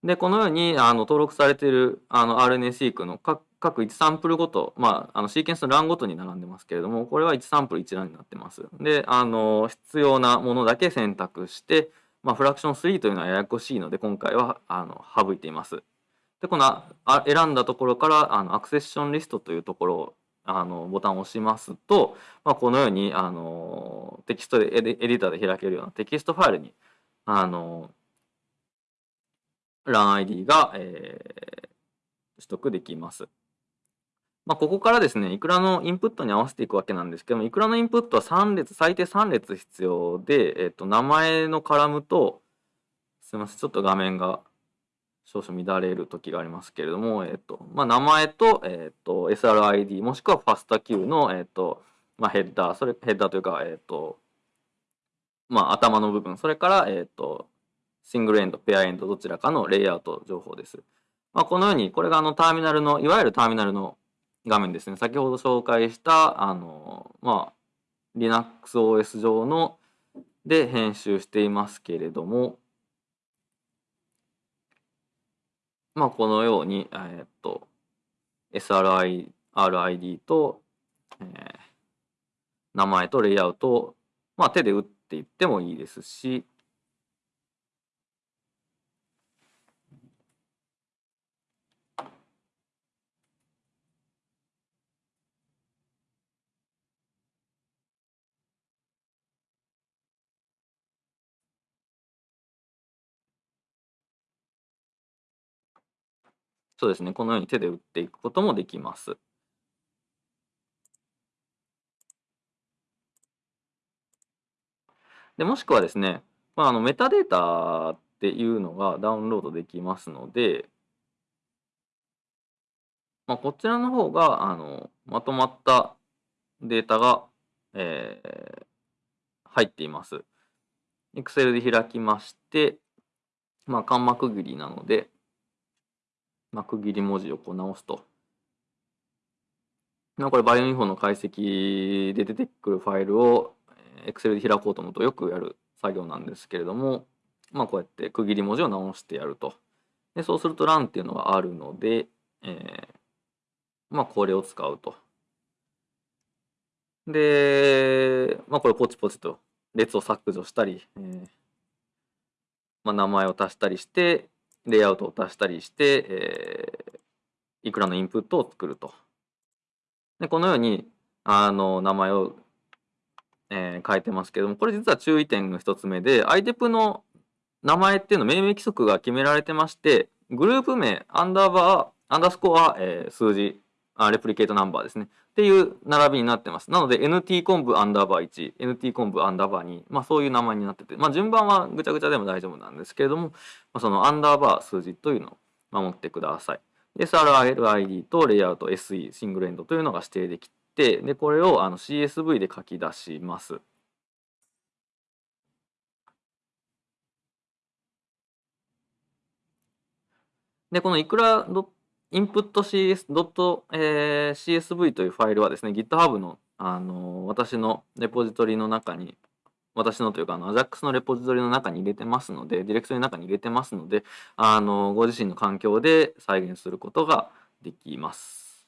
で、このようにあの登録されているあの RNA-seq の各各1サンプルごと、まあ、あのシーケンスの Run ごとに並んでますけれども、これは1サンプル1 Run になってます。で、あの必要なものだけ選択して、まあ、 fraction 3というのはややこしいので、今回はあの省いています。で、このあ選んだところからあの accession list というところをあのボタンを押しますと、まあ、このようにあのテキストでエディターで開けるようなテキストファイルにあの LANID が、えー、取得できます。まあ、ここからですね、いくらのインプットに合わせていくわけなんですけども、いくらのインプットは3列、最低3列必要で、えっ、と、名前のカラムと、すみません、ちょっと画面が少々乱れる時がありますけれども、えっと、まあ、名前と、えっと、SRID、もしくはファスタ Q の、えっと、まあ、ヘッダー、それ、ヘッダーというか、えっと、まあ、頭の部分、それから、えっと、シングルエンド、ペアエンド、どちらかのレイアウト情報です。まあ、このように、これがあのターミナルの、いわゆるターミナルの画面ですね。先ほど紹介した、あの、まあ、LinuxOS 上の、で編集していますけれども、まあ、このように、え、っと、SRI、RID と、えー、名前とレイアウトを、まあ、手で打っていってもいいですし、そうですね、このように手で打っていくこともできます。でもしくはですね、まあ、あのメタデータっていうのがダウンロードできますので、まあ、こちらの方があのまとまったデータが、えー、入っています。Excel で開きまして、まあ、間幕切りなので、まあ、区切り文字をこう直すと。まあ、これバイオインフォの解析で出てくるファイルを Excel で開こうと思うとよくやる作業なんですけれども、まあ、こうやって区切り文字を直してやると。でそうすると LAN っていうのがあるので、えー、まあ、これを使うと。で、まあ、これポチポチと列を削除したり、えーまあ、名前を足したりして、レイアウトを足したりして、えー、いくらのインプットを作ると。でこのようにあの名前を、えー、変えてますけどもこれ実は注意点の一つ目で IDEP の名前っていうの命名規則が決められてましてグループ名アンダーバーアンダースコア、えー、数字あレプリケートナンバーですね。っていう並びになってます。なので NT コンブアンダーバー1、NT コンブアンダーバー2、まあそういう名前になってて、まあ順番はぐちゃぐちゃでも大丈夫なんですけれども、まあ、そのアンダーバー数字というのを守ってください。SRLID とレイアウト SE、シングルエンドというのが指定できて、で、これをあの CSV で書き出します。で、このいくら input.cs.csv というファイルはですね、GitHub の、あの私のレポジトリの中に、私のというか、あの、AJAX のレポジトリの中に入れてますので、ディレクトリの中に入れてますので、あの、ご自身の環境で再現することができます。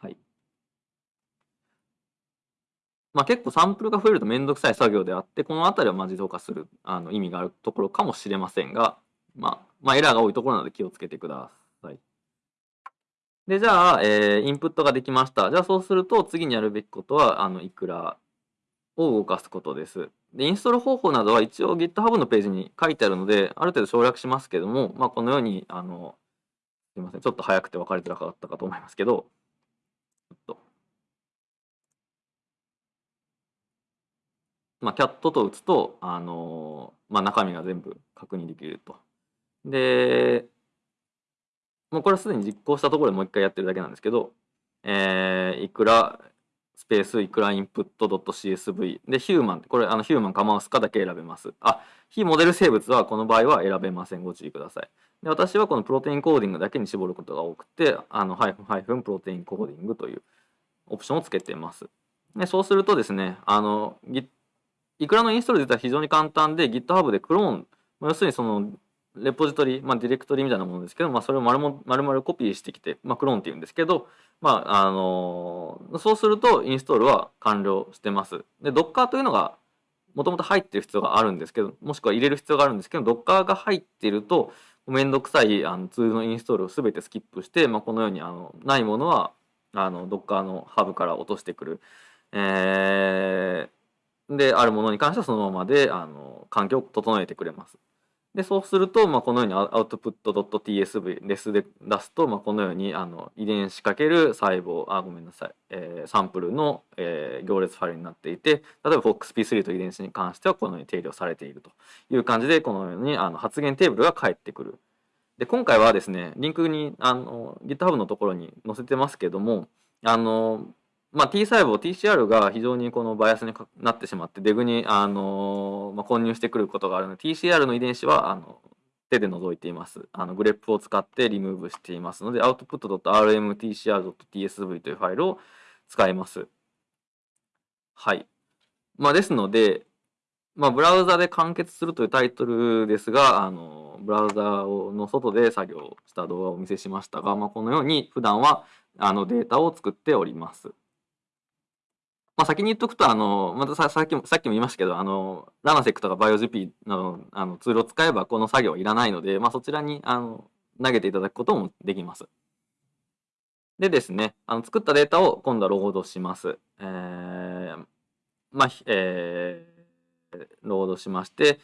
はい。まあ、結構サンプルが増えると面倒くさい作業であって、この辺りはま自動化するあの意味があるところかもしれませんが、まあ、まあ、エラーが多いところなので気をつけてください。で、じゃあ、えー、インプットができました。じゃあそうすると次にやるべきことは、あの、いくらを動かすことです。で、インストール方法などは一応 GitHub のページに書いてあるので、ある程度省略しますけども、まあ、このように、あの、すいません、ちょっと早くて分かりづらかったかと思いますけど、ちょっと。まあ、 cat と打つと、あのまあ、中身が全部確認できると。で、もうこれはすでに実行したところでもう一回やってるだけなんですけど、えー、いくらスペースいくらインプット .csv でヒューマンこれあのヒューマンかマウスかだけ選べます。あ非モデル生物はこの場合は選べません。ご注意ください。で私はこの protein coding だけに絞ることが多くてあのハイフンハイフン protein coding というオプションをつけています。でそうするとですねあのいくらのインストール自体は非常に簡単で GitHub でクローン。要するにそのレポジトリ、まあ、ディレクトリみたいなものですけど、まあ、それを丸も丸々コピーしてきて、まあ、クローンっていうんですけど、まあ、あのー、そうするとインストールは完了してます。で、Docker というのがもともと入ってる必要があるんですけど、もしくは入れる必要があるんですけど、Docker が入っていると、めんどくさいあのツールのインストールを全てスキップして、まあ、このようにあのないものはあの Docker のハブから落としてくる。えー、で、あるものに関してはそのままであの環境を整えてくれます。でそうすると、まあ、このようにアウトプット .tsv レスで出すと、まあ、このようにあの遺伝子かける細胞あごめんなさい、えー、サンプルの、えー、行列ファイルになっていて例えば FOXP3 と遺伝子に関してはこのように定量されているという感じでこのようにあの発現テーブルが返ってくる。で今回はですねリンクにあの GitHub のところに載せてますけどもあのまあ、T 細胞 TCR が非常にこのバイアスになってしまってデグにあの、まあ、混入してくることがあるので TCR の遺伝子はあの手で除いています。あのグレップを使ってリムーブしていますので output.rmtcr.tsv というファイルを使います。はい。まあ、ですので、まあ、ブラウザで完結するというタイトルですが、あのブラウザの外で作業した動画をお見せしましたが、まあ、このように普段はあのデータを作っております。まあ、先に言っとくと、あの、またささっきも、さっきも言いましたけど、あの、ラナセックとかバイオ GP などあのツールを使えばこの作業はいらないので、まあ、そちらにあの投げていただくこともできます。でですね、あの作ったデータを今度はロードします。えー、まあ、えー、ロードしまして、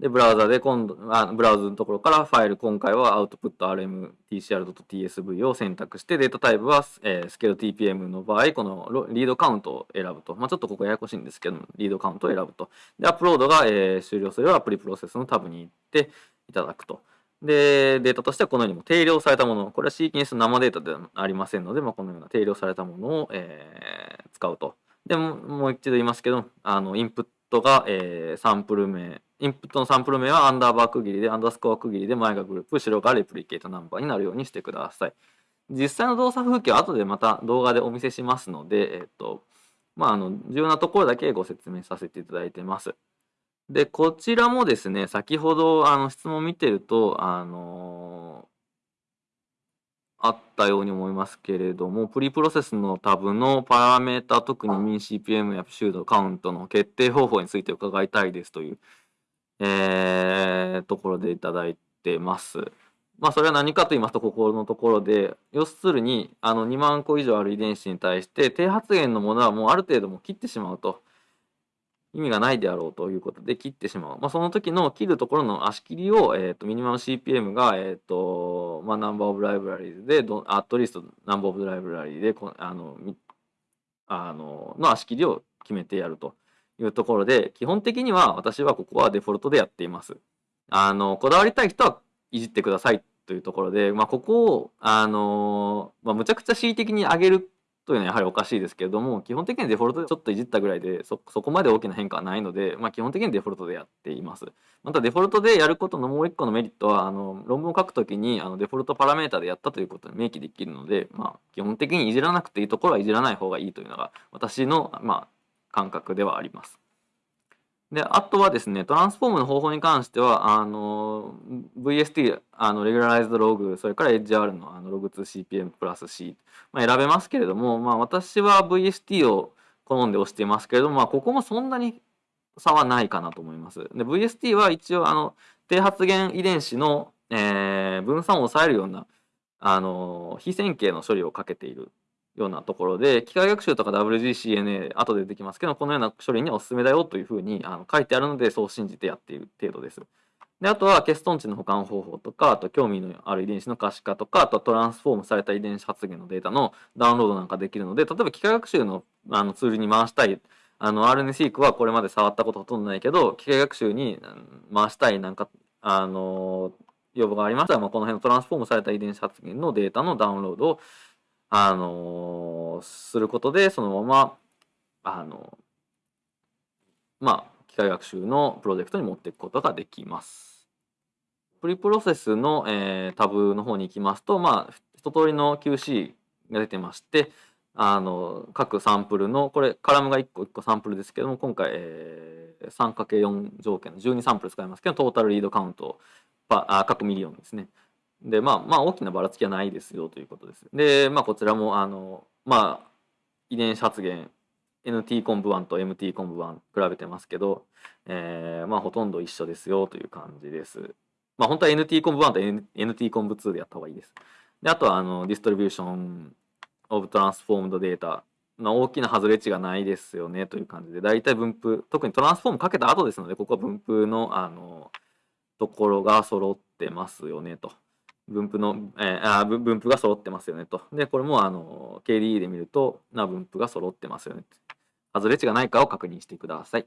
で、ブラウザで今度、あブラウザのところからファイル、今回は output.rmtcr.tsv を選択して、データタイプは、えー、スケール TPM の場合、このリードカウントを選ぶと。まあ、ちょっとここややこしいんですけど、リードカウントを選ぶと。で、アップロードが、えー、終了すれば、アプリプロセスのタブに行っていただくと。で、データとしてはこのようにも定量されたもの、これはシーケンス生データではありませんので、まあ、このような定量されたものを、えー、使うと。でも、もう一度言いますけど、あの、インプットが、えー、サンプル名、インプットのサンプル名はアンダーバー区切りで、アンダースコア区切りで前がグループ、後ろがレプリケートナンバーになるようにしてください。実際の動作風景は後でまた動画でお見せしますので、えっと、まあ、あの、重要なところだけご説明させていただいてます。で、こちらもですね、先ほどあの質問見てると、あのあったように思いますけれども、プリプロセスのタブのパラメータ、特に MinCPM やシュードカウントの決定方法について伺いたいですというえー、ところでいただいてます。まあそれは何かと言いますとここのところで要するにあの2万個以上ある遺伝子に対して低発現のものはもうある程度も切ってしまうと意味がないであろうということで切ってしまう、まあ、その時の切るところの足切りを、えーと、ミニマム CPM が、えーとまあ、ナンバーオブライブラリーでアットリストナンバーオブライブラリーであのあのの足切りを決めてやると。いうところで、基本的には私はここはデフォルトでやっています。あの、こだわりたい人はいじってくださいというところで、まあ、ここを、あの、まあ、むちゃくちゃ恣意的に上げるというのはやはりおかしいですけれども、基本的にデフォルトでちょっといじったぐらいで、そ、そこまで大きな変化はないので、まあ、基本的にデフォルトでやっています。またデフォルトでやることのもう一個のメリットは、あの、論文を書くときに、あの、デフォルトパラメータでやったということに明記できるので、まあ、基本的にいじらなくていいところはいじらない方がいいというのが、私の、まあ、感覚ではあります。で、あとはですね、トランスフォームの方法に関しては、あの、VST、あの、レギュラライズドログ、それから HR のあのログ 2CPM プラス C、まあ、選べますけれども、まあ、私は VST を好んで押していますけれども、まあ、ここもそんなに差はないかなと思います。で、VST は一応、あの、低発現遺伝子の、えー、分散を抑えるような、あの、非線形の処理をかけているようなところで、機械学習とか WGCNA、後で出てきますけど、このような処理におすすめだよというふうにあの書いてあるので、そう信じてやっている程度です。で、あとは、ケストン値の保管方法とか、あと興味のある遺伝子の可視化とか、あとはトランスフォームされた遺伝子発現のデータのダウンロードなんかできるので、例えば機械学習のあのツールに回したい、あの RNSeq はこれまで触ったことほとんどないけど、機械学習に回したいなんか、あの、要望がありましたら、まあ、この辺のトランスフォームされた遺伝子発現のデータのダウンロードを、あのすることで、そのまま、あのまあ、機械学習のプロジェクトに持っていくことができます。 pre-process の、えー、タブの方に行きますと、まあ、一通りの QC が出てまして、あの、各サンプルの、これ、カラムが1個1個サンプルですけども、今回、えー、3×4 条件の12サンプル使いますけど、 total read count、あ各 million ですね。で、まあ、まあ、大きなばらつきはないですよということです。で、まあ、こちらも、あの、まあ、遺伝子発現、NT コンブ1と MT コンブ1比べてますけど、えー、まあ、ほとんど一緒ですよという感じです。まあ、本当は NT コンブ1と NT コンブ2でやった方がいいです。で、あとは、あの、ディストリビューションオブトランスフォームドデータの大きな外れ値がないですよねという感じで、大体分布、特にトランスフォームかけた後ですので、ここは分布の、あの、ところが揃ってますよねと。分布の、えー、あ分布が揃ってますよねと。で、これも、あの、KDE で見ると、な分布が揃ってますよね。外れ値がないかを確認してください。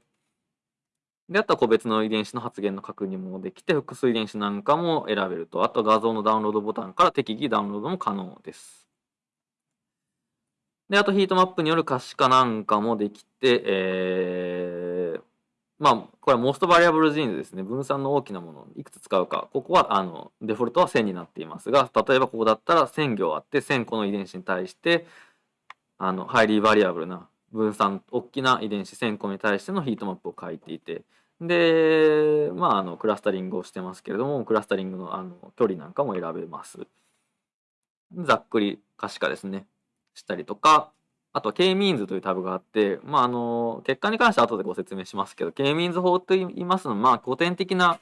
で、あとは個別の遺伝子の発現の確認もできて、複数遺伝子なんかも選べると。あと画像のダウンロードボタンから適宜ダウンロードも可能です。で、あとヒートマップによる可視化なんかもできて、えー、まあ、これは most variable genes ですね。分散の大きなものをいくつ使うか。ここは、あの、デフォルトは1000になっていますが、例えばここだったら1000行あって、1000個の遺伝子に対して、あの、 highly variable な分散、大きな遺伝子1000個に対してのヒートマップを書いていて、で、まあ、あの、クラスタリングをしてますけれども、クラスタリングのあの距離なんかも選べます。ざっくり可視化ですね。したりとか、あと、K-means というタブがあって、まあ、あの、結果に関しては後でご説明しますけど、K-means 法と言いますのは、まあ、古典的な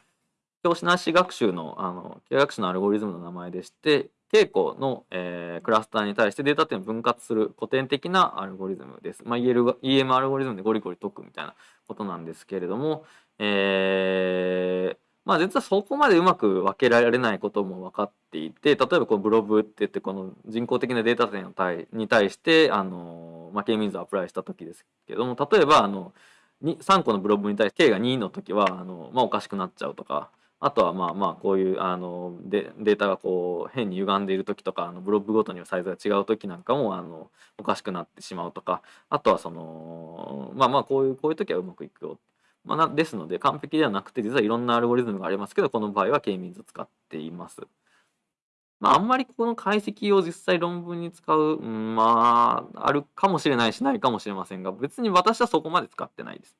教師なし学習の、あの、経学習のアルゴリズムの名前でして、稽古の、えー、クラスターに対してデータ点を分割する古典的なアルゴリズムです。まあ、EM アルゴリズムでゴリゴリ解くみたいなことなんですけれども、えー、まあ実はそこまでうまく分けられないことも分かっていて、例えばこのブロブって言ってこの人工的なデータ点に対して、あの、まあ、K ミンズをアプライした時ですけども、例えばあの、3個のブロブに対して K が2の時は、あの、まあおかしくなっちゃうとか、あとはまあまあこういうあのデデータがこう変に歪んでいる時とかあのブロックごとにサイズが違う時なんかもあのおかしくなってしまうとかあとはそのまあまあこういうこういう時はうまくいくよ、まあ、ですので完璧ではなくて実はいろんなアルゴリズムがありますけどこの場合は K-means を使っています。まあ、あんまりこの解析を実際論文に使う、まああるかもしれないしないかもしれませんが別に私はそこまで使ってないです。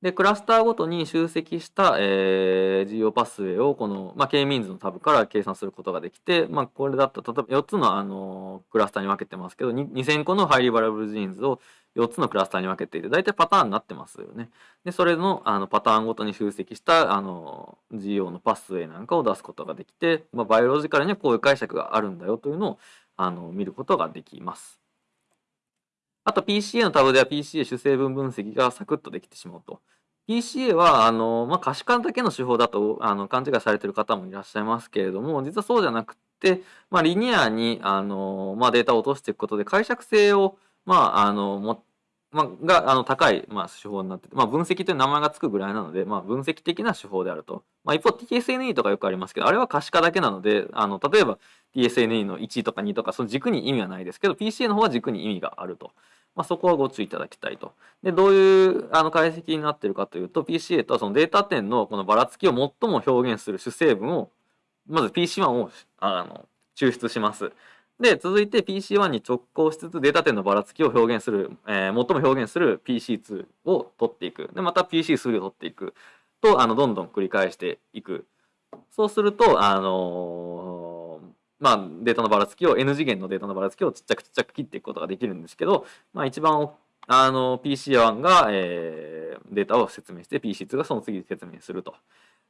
で、クラスターごとに集積した、えー、GO パスウェイをこの、まあ、K-means のタブから計算することができて、まあ、これだと、例えば4つの、あのクラスターに分けてますけど、2000個のハイリバラブルジーンズを4つのクラスターに分けていて、大体パターンになってますよね。で、それのあのパターンごとに集積したあの GO のパスウェイなんかを出すことができて、まあ、バイオロジカルにはこういう解釈があるんだよというのをあの見ることができます。あと PCA のタブでは PCA 主成分分析がサクッとできてしまうと。PCA は、あの、まあ、可視化だけの手法だと、あの、勘違いされてる方もいらっしゃいますけれども、実はそうじゃなくて、まあ、リニアに、あの、まあ、データを落としていくことで、解釈性を、まあ、あの、も、まあ、が、あの、高い、まあ、手法になってて、まあ、分析という名前がつくぐらいなので、まあ、分析的な手法であると。まあ、一方、TSNE とかよくありますけど、あれは可視化だけなので、あの、例えば、TSNE の1とか2とか、その軸に意味はないですけど、PCA の方は軸に意味があると。まあ、そこはご注意いただきたいと。で、どういうあの解析になっているかというと、PCA とはそのデータ点のこのばらつきを最も表現する主成分を、まず PC1 をあの抽出します。で、続いて PC1 に直行しつつデータ点のばらつきを表現する、えー、最も表現する PC2 を取っていく。で、また PC3 を取っていく。と、あの、どんどん繰り返していく。そうすると、あのまあ、データのばらつきを N 次元のデータのばらつきをちっちゃくちっちゃく切っていくことができるんですけど、まあ、一番あの PC1 が、えー、データを説明して PC2 がその次に説明すると。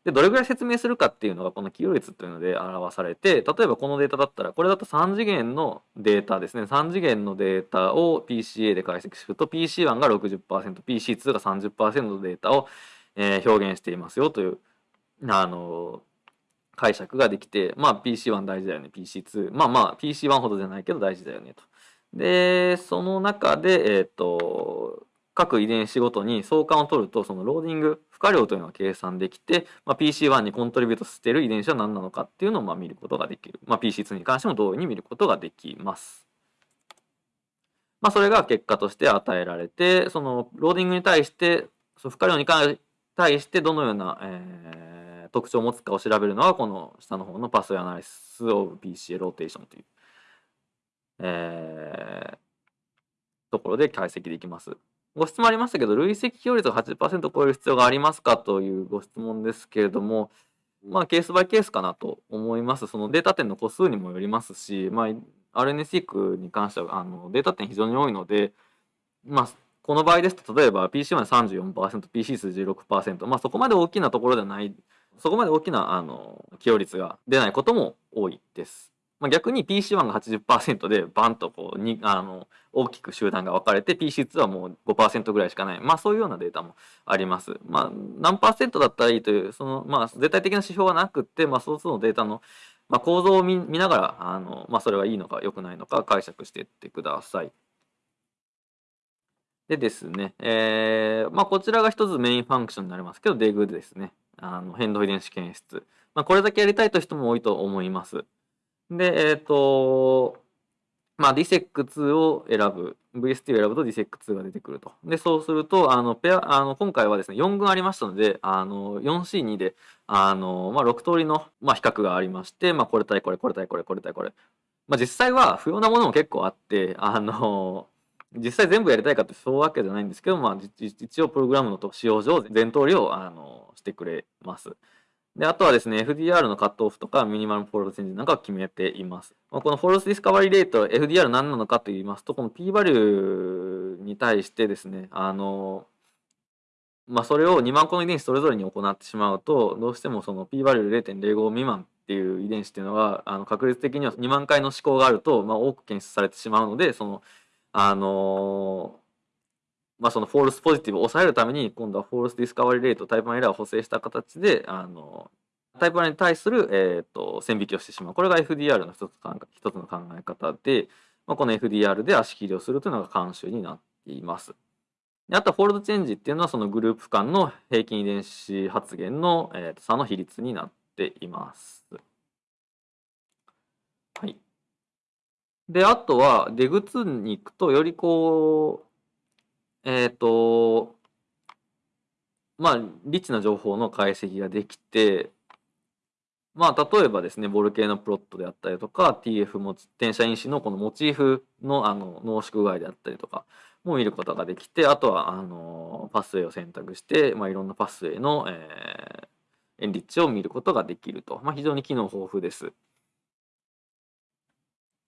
で、どれぐらい説明するかっていうのがこの起用率というので表されて、例えばこのデータだったら、これだと3次元のデータですね。3次元のデータを PCA で解析すると、PC1 が60%、PC2 が30%のデータを、えー、表現していますよという、あの解釈ができて、まあ PC1 大事だよね、PC2。まあまあ PC1 ほどじゃないけど大事だよねと。で、その中で、えっ、ー、と、各遺伝子ごとに相関を取ると、そのローディング、負荷量というのが計算できて、まあ、PC1 に contribute している遺伝子は何なのかっていうのをまあ見ることができる。まあ、PC2 に関しても同様に見ることができます。まあ、それが結果として与えられて、そのローディングに対して、その負荷量に対してどのような、えー、特徴を持つかを調べるのは、この下の方のパスウェイアナリシスオブ PCA ローテーションというえー、ところで解析できます。ご質問ありましたけど、累積寄与率を80%超える必要がありますかというご質問ですけれども、まあ、ケースバイケースかなと思います。そのデータ点の個数にもよりますし、まあ、RNA-seq に関してはあのデータ点非常に多いので、まあ、この場合ですと、例えば PC1 34%、PC2 16%、まあ、そこまで大きなところではない、そこまで大きなあの起用率が出ないことも多いです。まあ、逆に PC1 が80%でバンとこうにあの大きく集団が分かれて PC2 はもう5%ぐらいしかない。まあそういうようなデータもあります。まあ何パーセントだったらいいという、そのまあ絶対的な指標はなくて、まあ総数のデータのまあ、構造を見ながら、あのまあ、それはいいのか良くないのか解釈していってください。でですね、えーまあ、こちらが一つメインファンクションになりますけど、デグですね。あの変動遺伝子検出。まあ、これだけやりたいという人も多いと思います。で、えっ、ー、と、まあ、DSEC2 を選ぶ、VST を選ぶと DSEC2 が出てくると。で、そうすると、あの、ペア、あの、今回はですね、4群ありましたので、あの、4C2 で、あの、まあ、6通りの、まあ、比較がありまして、まあ、これ対これ、これ対これ、これ対これ。まあ、実際は不要なものも結構あって、あの、実際全部やりたいかってそういうわけじゃないんですけど、まあ、一応プログラムの仕様上、全通りを、あの、してくれます。で、あとはですね、FDR のカットオフとか minimal fold change なんかを決めています。まあ、この false discovery rate、FDR 何なのかと言いますと、この P バリューに対してですね、あの、まあ、それを2万個の遺伝子それぞれに行ってしまうと、どうしてもその P バリュー0.05未満っていう遺伝子っていうのは、あの確率的には2万回の試行があると、まあ、多く検出されてしまうので、その、あのまあ、その false positive を抑えるために今度は false discovery rate type 1 error を補正した形であのタイプ1に対する、えーと、線引きをしてしまうこれが FDR の一つ一つの考え方で、まあ、この FDR で足切りをするというのが慣習になっています。であと fold change っていうのはそのグループ間の平均遺伝子発現の、えー、差の比率になっています。はい。で、あとは出口に行くとよりこうえっ、ー、と、まあ、リッチな情報の解析ができて、まあ、例えばですね、ボルケーノプロットであったりとか、TF も転写因子のこのモチーフのあの濃縮具合であったりとかも見ることができて、あとはあのパスウェイを選択して、まあ、いろんなパスウェイの、えー、エンリッチを見ることができると。まあ、非常に機能豊富です。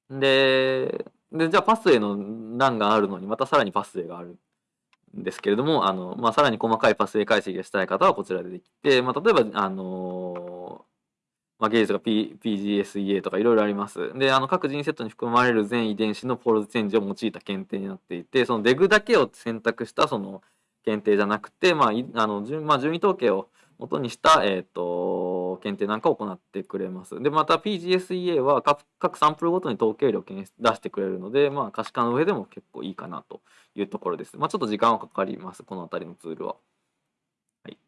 で、でじゃあパスウェイの欄があるのにまたさらにパスウェイがあるですけれども、あの、まあ、さらに細かいパスウェイ解析がしたい方はこちらでできて、まあ、例えば、あのまあ、ゲージとか、P、PGSEA とかいろいろあります。で、あの、各人セットに含まれる全遺伝子のポールズチェンジを用いた検定になっていて、そのデグだけを選択したその検定じゃなくて、まあ、あの、順、まあ、順位統計を元にした、えっ、ー、と、検定なんかを行ってくれます。で、また PGSEA は各サンプルごとに統計量を出してくれるので、まあ、可視化の上でも結構いいかなというところです。まあ、ちょっと時間はかかります、この辺りのツールは。はい。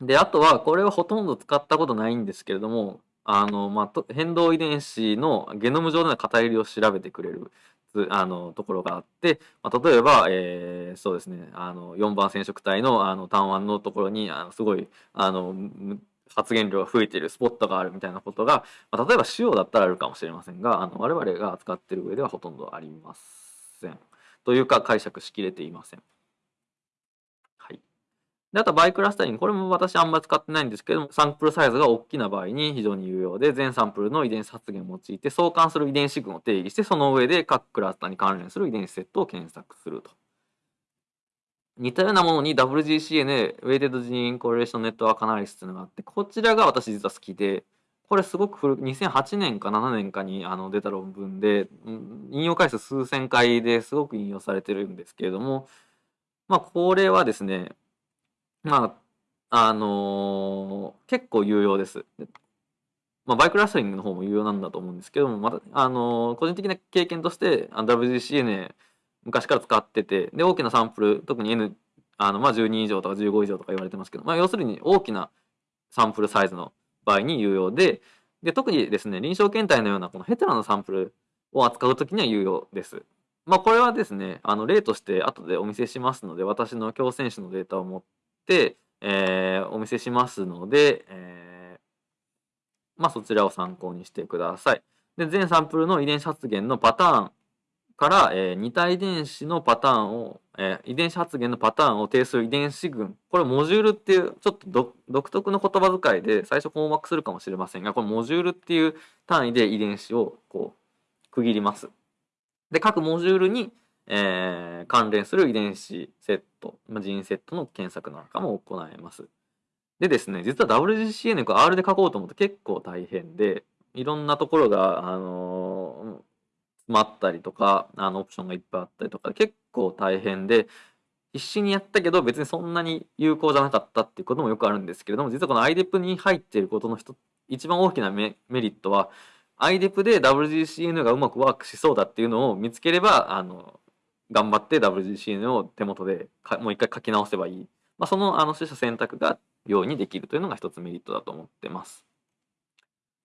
で、あとは、これはほとんど使ったことないんですけれども、あの、まあ、変動遺伝子のゲノム上での偏りを調べてくれるあのところがあって、まあ、例えば、えー、そうですねあの4番染色体のあの単腕のところにあのすごいあの発言量が増えているスポットがあるみたいなことが、まあ、例えば塩だったらあるかもしれませんがあの我々が扱っている上ではほとんどありません。というか解釈しきれていません。で、あとバイクラスタリング。これも私あんまり使ってないんですけども、サンプルサイズが大きな場合に非常に有用で、全サンプルの遺伝子発現を用いて相関する遺伝子群を定義して、その上で各クラスターに関連する遺伝子セットを検索すると。似たようなものに WGCN、ウェイテッドジーンコレレーションネットワークアナリシスというのがあって、こちらが私実は好きで、これすごく古く、2008年か7年かにあの出た論文で、引用回数数千回ですごく引用されてるんですけれども、まあこれはですね、まあ、あのー、結構有用です。まあ、バイクラスタリングの方も有用なんだと思うんですけども、また、あのー、個人的な経験として、WGCNA 昔から使ってて、で、大きなサンプル、特に N、あの、まあ、12以上とか15以上とか言われてますけど、まあ、要するに大きなサンプルサイズの場合に有用で、で、特にですね、臨床検体のようなこのヘテロのサンプルを扱うときには有用です。まあ、これはですね、あの、例として後でお見せしますので、私の強選手のデータを持って、えー、お見せしますので、えー、まあ、そちらを参考にしてください。で、全サンプルの遺伝子発現のパターンから、えー、似た遺伝子のパターンを、えー、遺伝子発現のパターンを定する遺伝子群。これモジュールっていう、ちょっと独特の言葉遣いで最初困惑するかもしれませんが、このモジュールっていう単位で遺伝子をこう区切ります。で、各モジュールに、えー、関連する遺伝子セット、まあ、ジンセットの検索なんかも行えます。でですね、実は WGCN を R で書こうと思って結構大変で、いろんなところが、あのー、詰まったりとか、あの、オプションがいっぱいあったりとか、結構大変で、必死にやったけど別にそんなに有効じゃなかったっていうこともよくあるんですけれども、実はこの IDEP に入っていることの一番大きなメリットは、IDEP で WGCN がうまくワークしそうだっていうのを見つければ、あの、頑張って WGCN を手元でもう一回書き直せばいい。まあ、その、あの、取捨選択が容易にできるというのが一つメリットだと思ってます。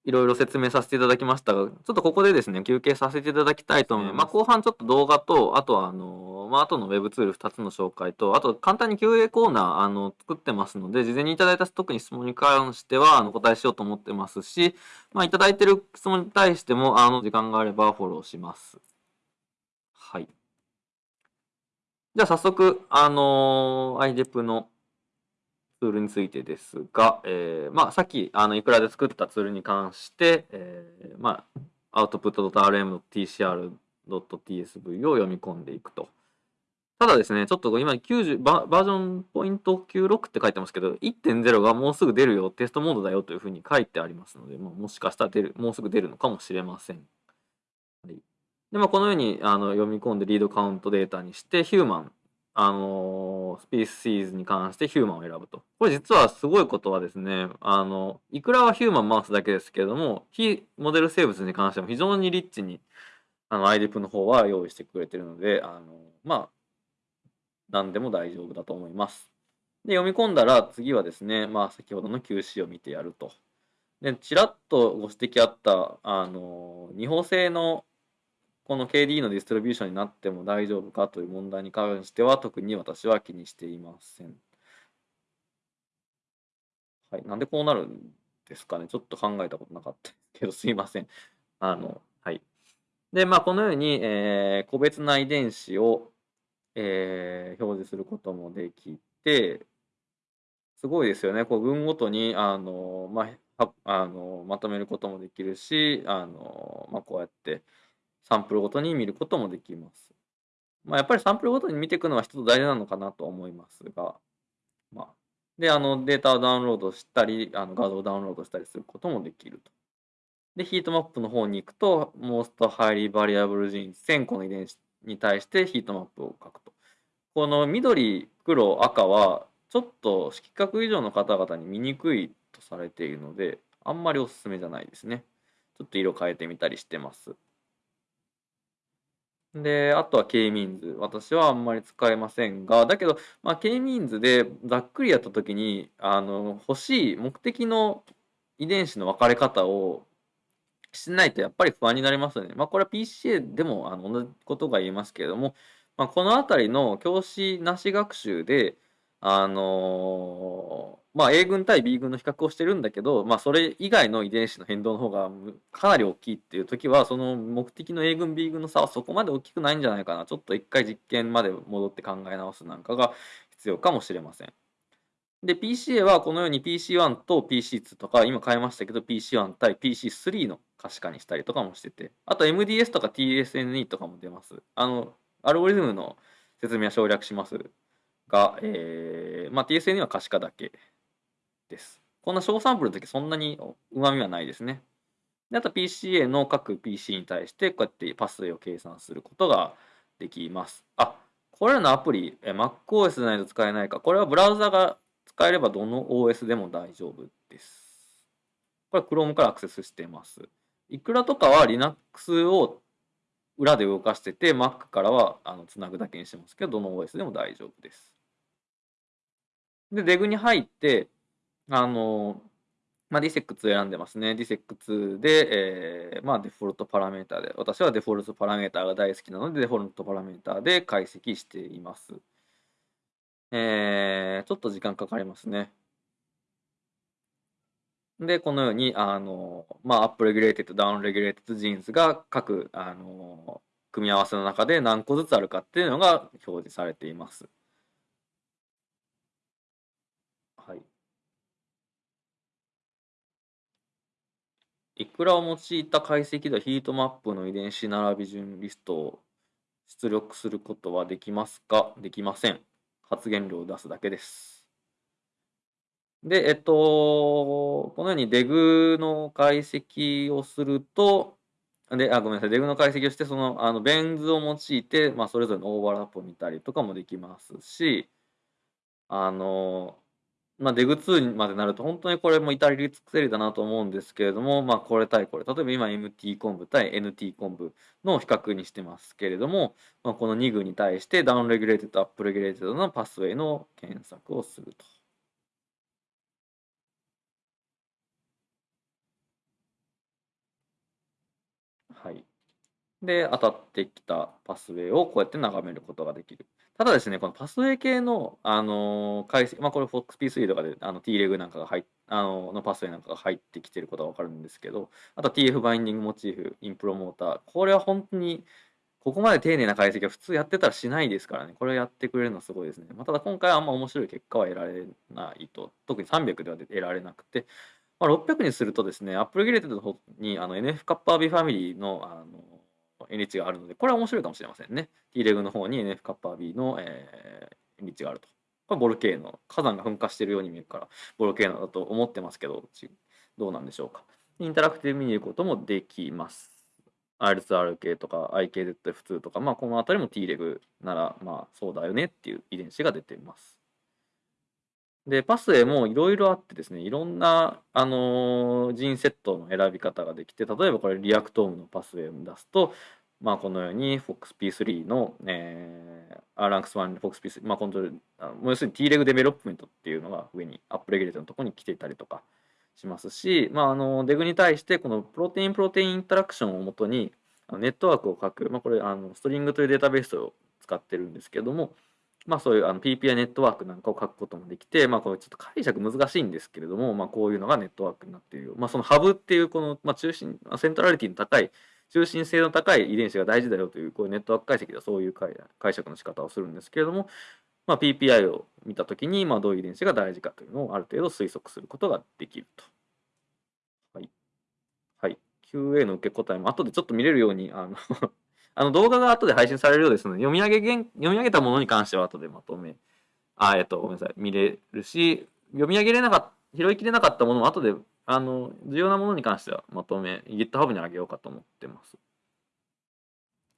いろいろ説明させていただきましたが、ちょっとここでですね、休憩させていただきたいと思います。まあ、後半ちょっと動画と、あとは、あの、まあ、後の Web ツール2つの紹介と、あと簡単に QA コーナー、あの、作ってますので、事前にいただいた特に質問に関しては、あの、答えしようと思ってますし、まあ、いただいてる質問に対しても、あの、時間があればフォローします。はい。じゃあ早速、あのー、IDEP のツールについてですが、えー、まあ、さっき、あの、いくらで作ったツールに関して、えー、まあ、output.rm.tcr.tsv を読み込んでいくと。ただですね、ちょっと今90バ、バージョンポイント96って書いてますけど、1.0がもうすぐ出るよ、テストモードだよというふうに書いてありますので、まあ、もしかしたら出る、もうすぐ出るのかもしれません。はい、で、まあ、このようにあの読み込んでリードカウントデータにして、ヒューマン、あのスピーシーズに関してヒューマンを選ぶと。これ実はすごいことはですね、あの、いくらはヒューマン回すだけですけれども、非モデル生物に関しても非常にリッチに、あの、IDEP の方は用意してくれてるので、あの、まあ、何でも大丈夫だと思います。で、読み込んだら次はですね、まあ、先ほどの QC を見てやると。で、ちらっとご指摘あった、あの、二方性のこの KD のディストリビューションになっても大丈夫かという問題に関しては特に私は気にしていません。はい。なんでこうなるんですかね。ちょっと考えたことなかったけど、すいません。あの、はい。で、まあ、このように、えー、個別な遺伝子を、えー、表示することもできて、すごいですよね。こう、群ごとに、あの、まあ、あのまとめることもできるし、あの、まあ、こうやって、サンプルごとに見ることもできます。まあ、やっぱりサンプルごとに見ていくのは一つ大事なのかなと思いますが、まあ、で、あの、データをダウンロードしたり、あの画像をダウンロードしたりすることもできると。で、ヒートマップの方に行くと、Most Highly Variable Genes 1000個の遺伝子に対してヒートマップを書くと。この緑、黒、赤は、ちょっと色覚以上の方々に見にくいとされているので、あんまりおすすめじゃないですね。ちょっと色変えてみたりしてます。で、あとは K-means。私はあんまり使えませんが、だけど、まあ、K-means でざっくりやったときに、あの、欲しい目的の遺伝子の分かれ方をしないとやっぱり不安になりますよね。まあ、これは PCA でもあの同じことが言えますけれども、まあ、このあたりの教師なし学習で、あのー、まあ、A 群対 B 群の比較をしてるんだけど、まあ、それ以外の遺伝子の変動の方がかなり大きいっていう時は、その目的の A 群 B 群の差はそこまで大きくないんじゃないかな。ちょっと一回実験まで戻って考え直すなんかが必要かもしれません。で、PCA はこのように PC1 と PC2 とか、今変えましたけど PC1 対 PC3 の可視化にしたりとかもしてて、あと MDS とか TSNE とかも出ます。あの、アルゴリズムの説明は省略しますが、えー、まあ、TSNE は可視化だけです。こんな小サンプルの時そんなに旨味はないですね。であと PCA の各 PC に対してこうやってパスウェイを計算することができます。あ、これらのアプリ、MacOS でないと使えないか。これはブラウザが使えればどの OS でも大丈夫です。これは Chrome からアクセスしてます。いくらとかは Linux を裏で動かしてて、Mac からはあのつなぐだけにしてますけど、どの OS でも大丈夫です。で、デグに入って、あの、まあ、DSEC2 選んでますね。DSEC2 で、えー、まあ、デフォルトパラメータで、私はデフォルトパラメータが大好きなので、デフォルトパラメータで解析しています。えー、ちょっと時間かかりますね。で、このように、あの、まあ、 upregulated、downregulated genes が各、あの、組み合わせの中で何個ずつあるかっていうのが表示されています。はい。いくらを用いた解析ではヒートマップの遺伝子並び順リストを出力することはできますか？できません。発現量を出すだけです。で、えっと、このように DEG の解析をすると、で、あ、ごめんなさい、 DEG の解析をして、その、あの、ベン図を用いて、まあ、それぞれのオーバーラップを見たりとかもできますし、あの、まあ、 DEG2 までなると本当にこれも至り尽くせりだなと思うんですけれども、まあ、これ対これ、例えば今 MT コンブ対 NT コンブの比較にしてますけれども、まあ、この2群に対して downregulated、upregulated の pathway の検索をすると。はい。で、当たってきたパスウェイをこうやって眺めることができる。ただですね、このパスウェイ系の、あの解析、まあ、これ FOXP3 とかであの TREG なんかが入っあののパスウェイなんかが入ってきてることがわかるんですけど、あと TF バインディングモチーフ、インプロモーター、これは本当にここまで丁寧な解析は普通やってたらしないですからね、これをやってくれるのはすごいですね。まあ、ただ今回はあんま面白い結果は得られないと、特に300では得られなくて、まあ、600にするとですね、 upregulated の方にあの NF カッパー B ファミリーのあの NH があるので、これは面白いかもしれませんね。T レグの方に NF kappa B の、えー、NH があると。これ volcano。火山が噴火しているように見えるから、 volcano だと思ってますけど、どうなんでしょうか。 interactive 見ることもできます。 IL2RA とか IKZF2 とか、まあ、この辺りも Treg なら、まあ、そうだよねっていう遺伝子が出ています。で、 pathway もいろいろあってですね、いろんな、あのー、 gene set の選び方ができて、例えばこれ Reactome の pathway を出すと、まあ、このように FOXP3 の、えー、 RUNX1、FOXP3、まあ、コントロール、要するに T レグデベロップメントっていうのが上に upregulate のところに来ていたりとかしますし、まあ、あの、 DEG に対してこの protein protein interaction をもとにネットワークを書く、まあ、これ、あの、 STRING というデータベースを使ってるんですけども、まあそういうあの PPI ネットワークなんかを書くこともできて、まあこれちょっと解釈難しいんですけれども、まあこういうのがネットワークになっている。まあそのハブっていうこの、まあ中心、セントラリティの高い、中心性の高い遺伝子が大事だよという、こういうネットワーク解析ではそういう解釈の仕方をするんですけれども、まあ PPI を見たときに、まあどういう遺伝子が大事かというのをある程度推測することができると。はい。はい。QA の受け答えも後でちょっと見れるように、あのあの動画が後で配信されるようですので、読み上げ、読み上げたものに関しては後でまとめ、あ、えっと、ごめんなさい、見れるし、読み上げれなかった、拾いきれなかったものも後で、あの、重要なものに関してはまとめ、GitHub にあげようかと思ってます。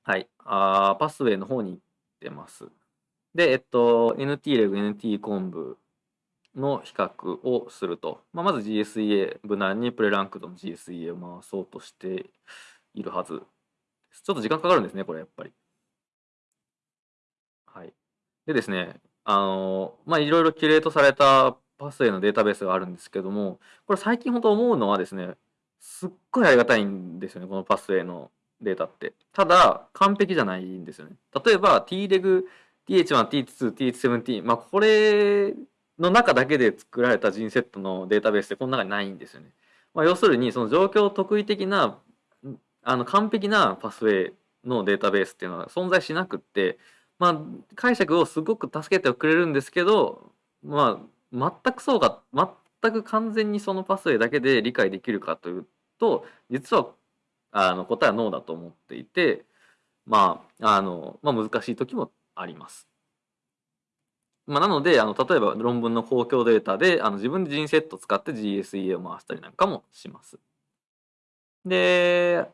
はい。あパスウェイの方に行ってます。で、えっと、NT レグ、NT コンブの比較をすると、まあ、まず GSEA、無難にプレランクドの GSEA を回そうとしているはずちょっと時間かかるんですね、これやっぱり。はい。でですね、あの、まあ、いろいろキュレートされたパスウェイのデータベースがあるんですけども、これ最近本当思うのはですね、すっごいありがたいんですよね、このパスウェイのデータって。ただ、完璧じゃないんですよね。例えば、TREG、TH1、T2、T17、まあ、これの中だけで作られたジンセットのデータベースってこの中にないんですよね。まあ、要するに、その状況特異的なあの完璧なパスウェイのデータベースっていうのは存在しなくって、まあ、解釈をすごく助けてくれるんですけど、まあ、全くそうか全く完全にそのパスウェイだけで理解できるかというと実はあの答えはノーだと思っていてまああの、まあ、難しい時もあります。まあ、なのであの例えば論文の公共データであの自分でジンセット使って GSEA を回したりなんかもします。で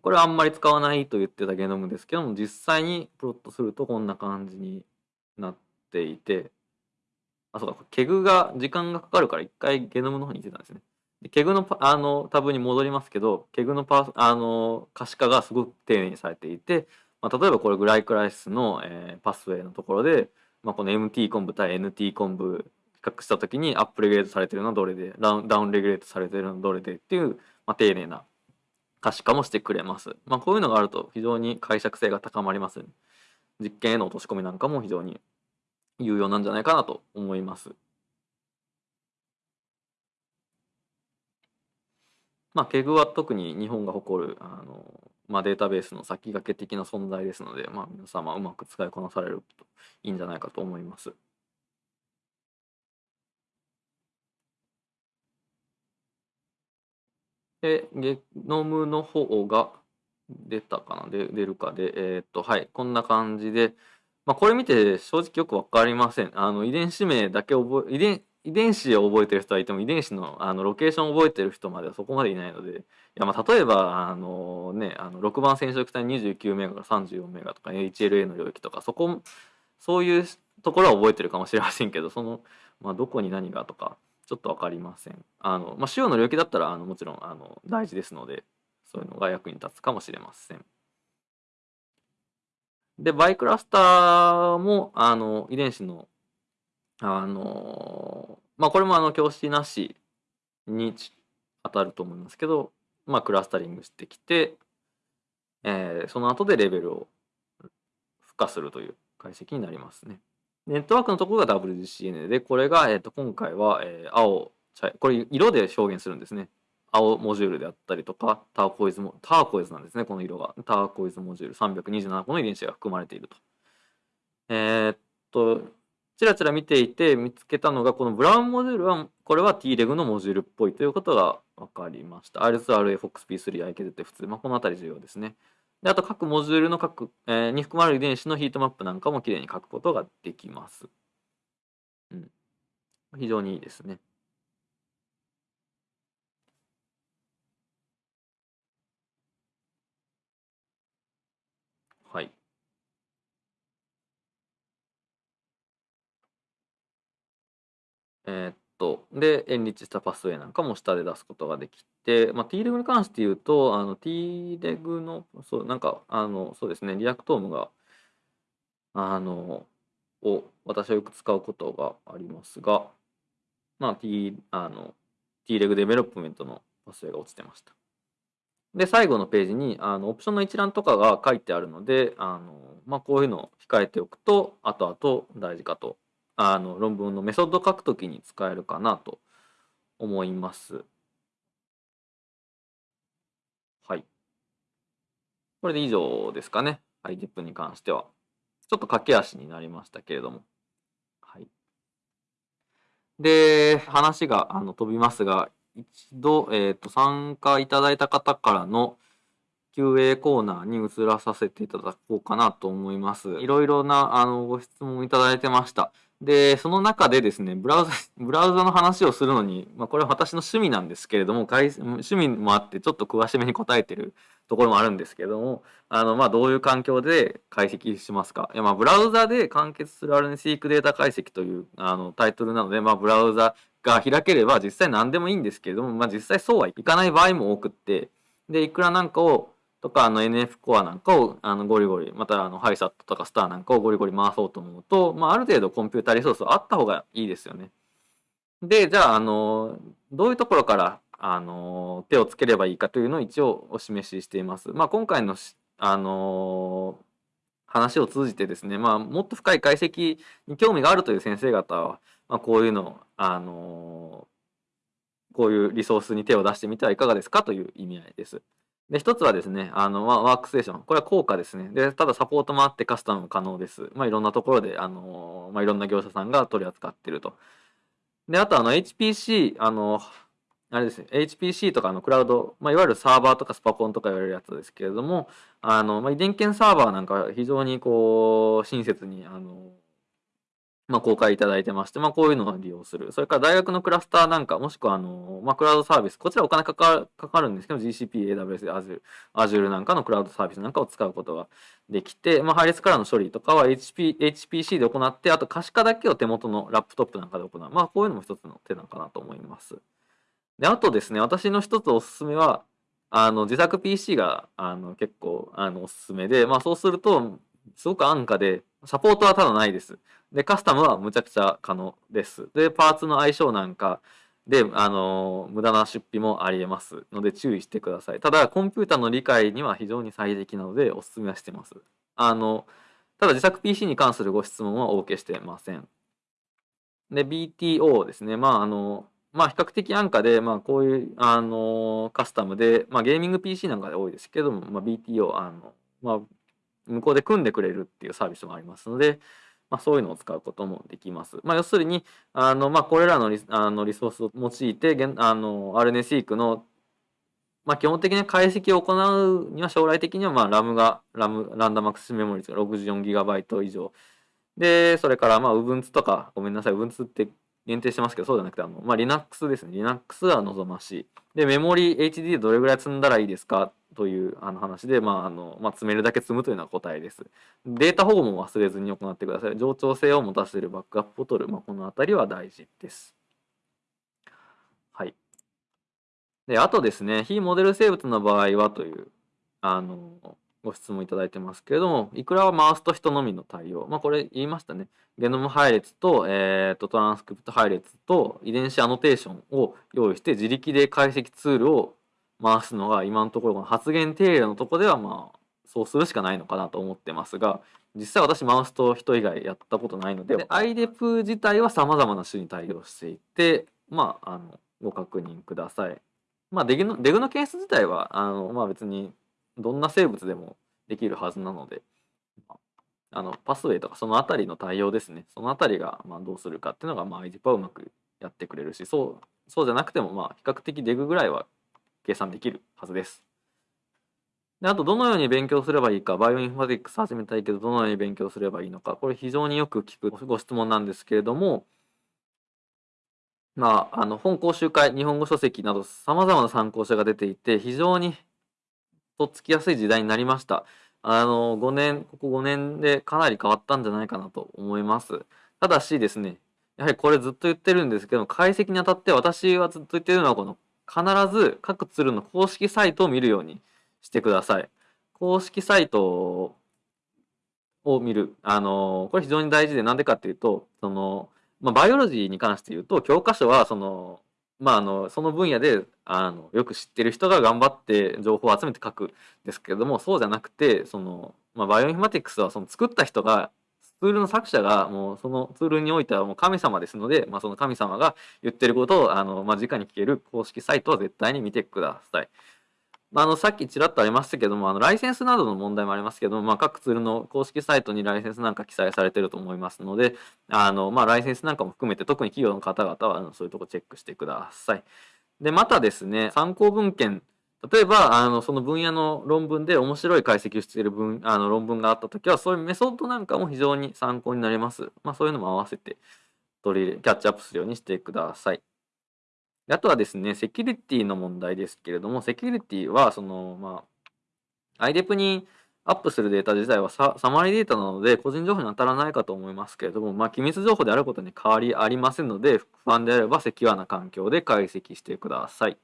これはあんまり使わないと言ってたゲノムですけども実際にプロットするとこんな感じになっていてあそうか KEGG が時間がかかるから一回ゲノムの方に行ってたんですね。で KEGG のあのタブに戻りますけど KEGG のパあの可視化がすごく丁寧にされていて、まあ、例えばこれ glycolysis の、えー、 pathway のところでまあ、この MT コンブ対 NT コンブ比較した時に upregulate されてるのはどれで downregulate されてるのはどれでっていう、まあ、丁寧な可視化もしてくれます。まあ、こういうのがあると非常に解釈性が高まります、実験への落とし込みなんかも非常に有用なんじゃないかなと思います。まあ、ケグは特に日本が誇るあのまあ、データベースの先駆け的な存在ですので、まあ、皆様うまく使いこなされるといいんじゃないかと思います。で、ゲノムの方が出たかな？で出るか。で、えー、っと、はい、こんな感じで、まあ、これ見て正直よくわかりません。あの、遺伝子名だけ覚え、遺伝、遺伝子を覚えてる人はいても遺伝子のあのロケーションを覚えてる人まではそこまでいないので。いやまあ例えばあの、ね、あの6番染色体29メガから34メガとか HLA の領域とかそこそういうところは覚えてるかもしれませんけどその、まあ、どこに何がとか。ちょっと分かりません。あのまあ、主要の領域だったらあのもちろんあの大事ですのでそういうのが役に立つかもしれません。でバイクラスターもあの遺伝子のあのまあこれもあの教師なしに当たると思いますけど、まあクラスタリングしてきて、えー、その後でレベルを付加するという解析になりますね。ネットワークのところが WGCN で、これが、えー、と今回は、えー、青、茶これ色で表現するんですね。青モジュールであったりとか、ターコイズも、ターコイズなんですね、この色が。ターコイズモジュール327個の遺伝子が含まれていると。えー、っと、ちらちら見ていて見つけたのがこのブラウンモジュールはこれは T-Reg のモジュールっぽいということが分かりました。R2RA、FOXP3、IKZF2、まあ、この辺り重要ですね。であと各モジュールの各、えー、に含まれる遺伝子のヒートマップなんかもきれいに書くことができます。うん、非常にいいですね。はい。えーっと、で、エンリッチしたパスウェイなんかも下で出すことができて、まあ、T レグに関して言うと、あの Treg の、そう、なんか、あの、そうですね、 Reactome が、あの、を私はよく使うことがありますが、まあ、T、あの、T レグデベロップメントのパスウェイが落ちてました。で、最後のページに、あの、オプションの一覧とかが書いてあるので、あの、まあ、こういうのを控えておくと、後々大事かとあの論文のメソッドを書くときに使えるかなと思います。はい。これで以上ですかね。はい、10分に関しては。ちょっと駆け足になりましたけれども。はい。で、話があの飛びますが、一度、えーと、参加いただいた方からの QA コーナーに移らさせていただこうかなと思います。いろいろなあのご質問いただいてました。で、その中でですね、ブラウザ、ブラウザの話をするのに、まあ、これは私の趣味なんですけれども、趣味もあってちょっと詳しめに答えてるところもあるんですけれども、あの、まあ、どういう環境で解析しますか？いや、まあ、ブラウザで完結する RNSeq データ解析というあのタイトルなので、まあ、ブラウザが開ければ実際何でもいいんですけれども、まあ、実際そうはいかない場合も多くって、で、いくらなんかをとか、あの NF コアなんかをあのゴリゴリ、またあのハイサットとかスターなんかをゴリゴリ回そうと思うと、まあ、ある程度コンピュータリソースはあった方がいいですよね。で、じゃあ、あの、どういうところから、あの、手をつければいいかというのを一応お示ししています。まあ、今回の、あの、話を通じてですね、まあ、もっと深い解析に興味があるという先生方は、まあ、こういうの、あの、こういうリソースに手を出してみてはいかがですかという意味合いです。で、一つはですね、あの、ワークステーション。これは効果ですね。で、ただサポートもあってカスタムも可能です。まあ、いろんなところで、あの、まあ、いろんな業者さんが取り扱ってると。で、あとあの HPC、あの、あれですね、HPC とかのクラウド、まあ、いわゆるサーバーとかスパコンとか言われるやつですけれども、あの、まあ、遺伝圏サーバーなんか非常にこう、親切に、あの、まあ、公開いただいてまして、まあ、こういうのを利用する。それから大学のクラスターなんか、もしくは、あの、まあ、クラウドサービス、こちらお金かかかかるんですけど、GCP、AWS、Azure、Azure なんかのクラウドサービスなんかを使うことができて、まあ、配列からの処理とかは HP HPC で行って、あと可視化だけを手元のラップトップなんかで行う。まあ、こういうのも一つの手なのかなと思います。で、あとですね、私の一つおすすめは、あの、自作 PC が、あの、結構、あの、おすすめで、まあ、そうすると、すごく安価で、サポートはただないです。で、カスタムはむちゃくちゃ可能です。で、パーツの相性なんかで、あの、無駄な出費もありえますので注意してください。ただ、コンピューターの理解には非常に最適なのでお勧めはしてます。あの、ただ自作 PC に関するご質問はお受けしてません。で、BTO ですね。まあ、あの、まあ、比較的安価で、まあ、こういう、あの、カスタムで、まあ、ゲーミング PC なんかで多いですけども、まあ、BTO、あの、まあ、向こうで組んでくれるっていうサービスもありますので、まあ、そういうのを使うこともできます。まあ、要するに、あの、まあ、これらのリあのリソースを用いて、あの、RNA-seq の、まあ、基本的に解析を行うには将来的には、まあ、ラムが、ラム、ランダムアクセスメモリーが 64GB 以上。で、それから、まあ、Ubuntu とか、ごめんなさい、Ubuntu って限定してますけど、そうじゃなくて、あの、まあ、Linux ですね。Linux は望ましい。で、メモリ HD でどれぐらい積んだらいいですかというあの話で、まああのまあ、積めるだけ積むというのが答えです。データ保護も忘れずに行ってください。冗長性を持たせるバックアップを取る、まあ、このあたりは大事です。はい。で、あとですね、非モデル生物の場合はという、あの、ご質問いただいてますけれども、いくらはマウスと人のみの対応。まあ、これ言いましたね。ゲノム配列と、えーと、トランスクリプト配列と遺伝子アノテーションを用意して自力で解析ツールを回すのが今のところ発言定例のところではまあそうするしかないのかなと思ってますが実際私マウスと人以外やったことないのでで iDep 自体はさまざまな種に対応していてまああのご確認ください。まあ DEG の DEG の計算自体はあのまあ別にどんな生物でもできるはずなので、あの pathway とかそのあたりの対応ですねそのあたりがまあどうするかっていうのがまあ iDep はうまくやってくれるしそうそうじゃなくてもまあ比較的 DEG ぐらいは計算できるはずです。であと、どのように勉強すればいいか、バイオインフォマティックス始めたいけど、どのように勉強すればいいのか、これ非常によく聞くご質問なんですけれども、まあ、あの本講習会、日本語書籍など様々な参考書が出ていて、非常にとっつきやすい時代になりました。あの、5年、ここ5年でかなり変わったんじゃないかなと思います。ただしですね、やはりこれずっと言ってるんですけど、解析にあたって私はずっと言ってるのは、この必ず各ツールの公式サイトを見るようにしてください。公式サイトを見る。あの、これ非常に大事で、なんでかっていうと、その、まあ、 biology に関して言うと、教科書は、その、まあ、あの、その分野で、あの、よく知ってる人が頑張って情報を集めて書くんですけれども、そうじゃなくて、その、まあ、バイオインフォマティクスは、その作った人がツールの作者がもうそのツールにおいてはもう神様ですので、まあ、その神様が言ってることをあの、まあ、直に聞ける公式サイトは絶対に見てください。まあ、あのさっきちらっとありましたけどもあのライセンスなどの問題もありますけども、まあ、各ツールの公式サイトにライセンスなんか記載されてると思いますのであの、まあ、ライセンスなんかも含めて特に企業の方々はそういうとこチェックしてください。でまたですね参考文献例えばあのその分野の論文で面白い解析をしている分あの論文があった時はそういうメソッドなんかも非常に参考になります。まあ、そういうのも合わせて取り入れキャッチアップするようにしてください。あとはですね、セキュリティの問題ですけれども、セキュリティはその、まあ、IDEP にアップするデータ自体はサマリーデータなので個人情報に当たらないかと思いますけれども、まあ、機密情報であることに変わりありませんので、不安であればセキュアな環境で解析してください。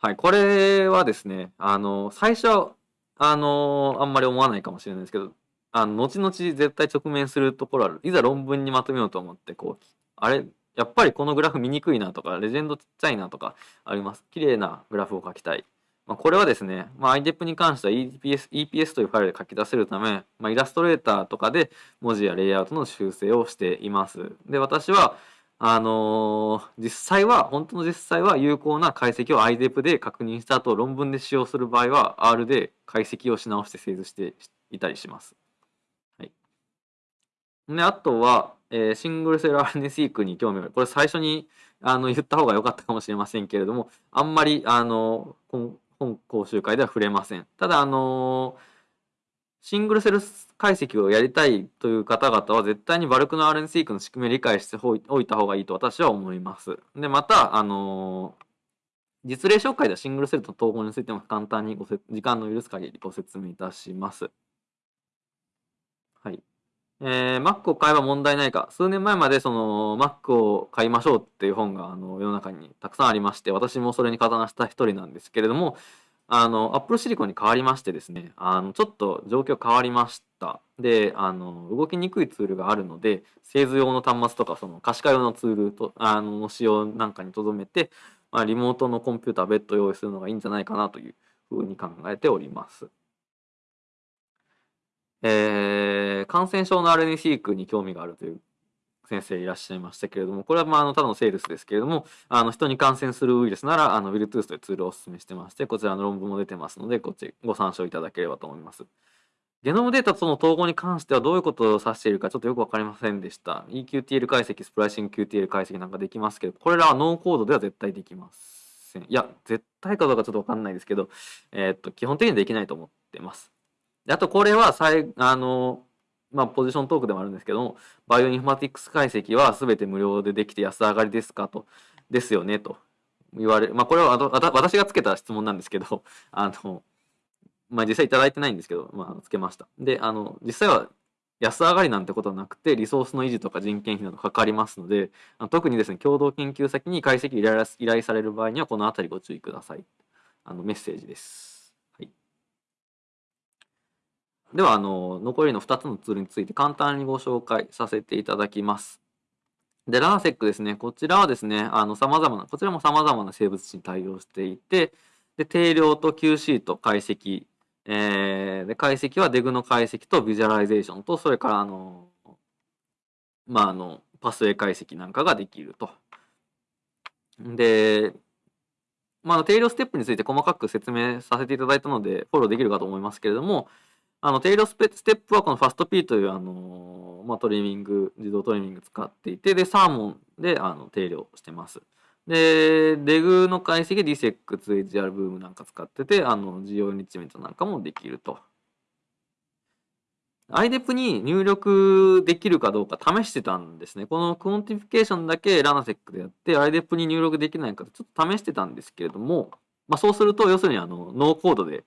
はい、これはですね、あの、最初、あの、あんまり思わないかもしれないですけど、あの、後々絶対直面するところある。いざ論文にまとめようと思って、こう、あれ、やっぱりこのグラフ見にくいなとか、レジェンドちっちゃいなとかあります。綺麗なグラフを書きたい。まあ、これはですね、まあ、IDEP に関しては EPS, EPS というファイルで書き出せるため、まあ、イラストレーターとかで文字やレイアウトの修正をしています。で、私は、あのー、実際は、本当の実際は有効な解析を IDEP で確認した後、論文で使用する場合は R で解析をし直して精図していたりします。はい。で、あとは、えー、シングルセル RNA-seq に興味がある。これ最初にあの言った方が良かったかもしれませんけれども、あんまりあの本講習会では触れません。ただ、あのシングルセル解析をやりたいという方々は絶対にバルクの RNA-seq の仕組みを理解しておいた方がいいと私は思います。で、また、あの実例紹介ではシングルセルと統合についても簡単にご時間の許す限りご説明いたします。はい。えー、Mac を買えば問題ないか。数年前までその Mac を買いましょうっていう本があの世の中にたくさんありまして、私もそれに加担した一人なんですけれども、あの、Apple Silicon に変わりましてですね、あの、ちょっと状況変わりました。で、あの、動きにくいツールがあるので、製図用の端末とか、その可視化用のツールと、あの、使用なんかに留めて、まあ、リモートのコンピューター別途用意するのがいいんじゃないかなというふうに考えております。えー、感染症の RNA-seq に興味があるという先生いらっしゃいましたけれども、これはまああのただのセールスですけれども、あの人に感染するウイルスなら、あの Bluetooth というツールをお勧めしてまして、こちらの論文も出てますので、こっちご参照いただければと思います。ゲノムデータとの統合に関してはどういうことを指しているかちょっとよくわかりませんでした。EQTL 解析、スプライシング QTL 解析なんかできますけど、これらはノーコードでは絶対できません。いや、絶対かどうかちょっとわかんないですけど、えー、っと、基本的にできないと思ってます。であとこれは最、あの、まあ、ポジショントークでもあるんですけども、バイオインフォマティクス解析は全て無料でできて安上がりですかと、ですよねと言われ、まあ、これは私がつけた質問なんですけど、あの、まあ、実際いただいてないんですけど、まあ、つけました。で、あの、実際は安上がりなんてことはなくて、リソースの維持とか人件費などかかりますので、特にですね、共同研究先に解析依頼される場合には、このあたりご注意ください。あの、メッセージです。では、あの、残りの2つのツールについて簡単にご紹介させていただきます。で、 RaNA-seq ですね。こちらはですね、あの、様々な、こちらも様々な生物種に対応していて、で、定量と QC と解析、えー、で、解析は DEG の解析と visualization と、それから、あの、まあ、あの、パスウェイ解析なんかができると。で、まあ、定量ステップについて細かく説明させていただいたので、フォローできるかと思いますけれども、あの、テイロスペステップはこのファスト P という、あのまあ、トリミング、自動トリミング使っていて、で、 Salmon で、あの、定量してます。で、 DEG の解析、ディセック、2HR ブームなんか使ってて、あの、 GO enrichment なんかもできると。IDEP に入力できるかどうか試してたんですね。この quantification だけ RaNA-seq でやって、IDEP に入力できないかちょっと試してたんですけれども、まあ、そうすると、要するにあの、ノーコードで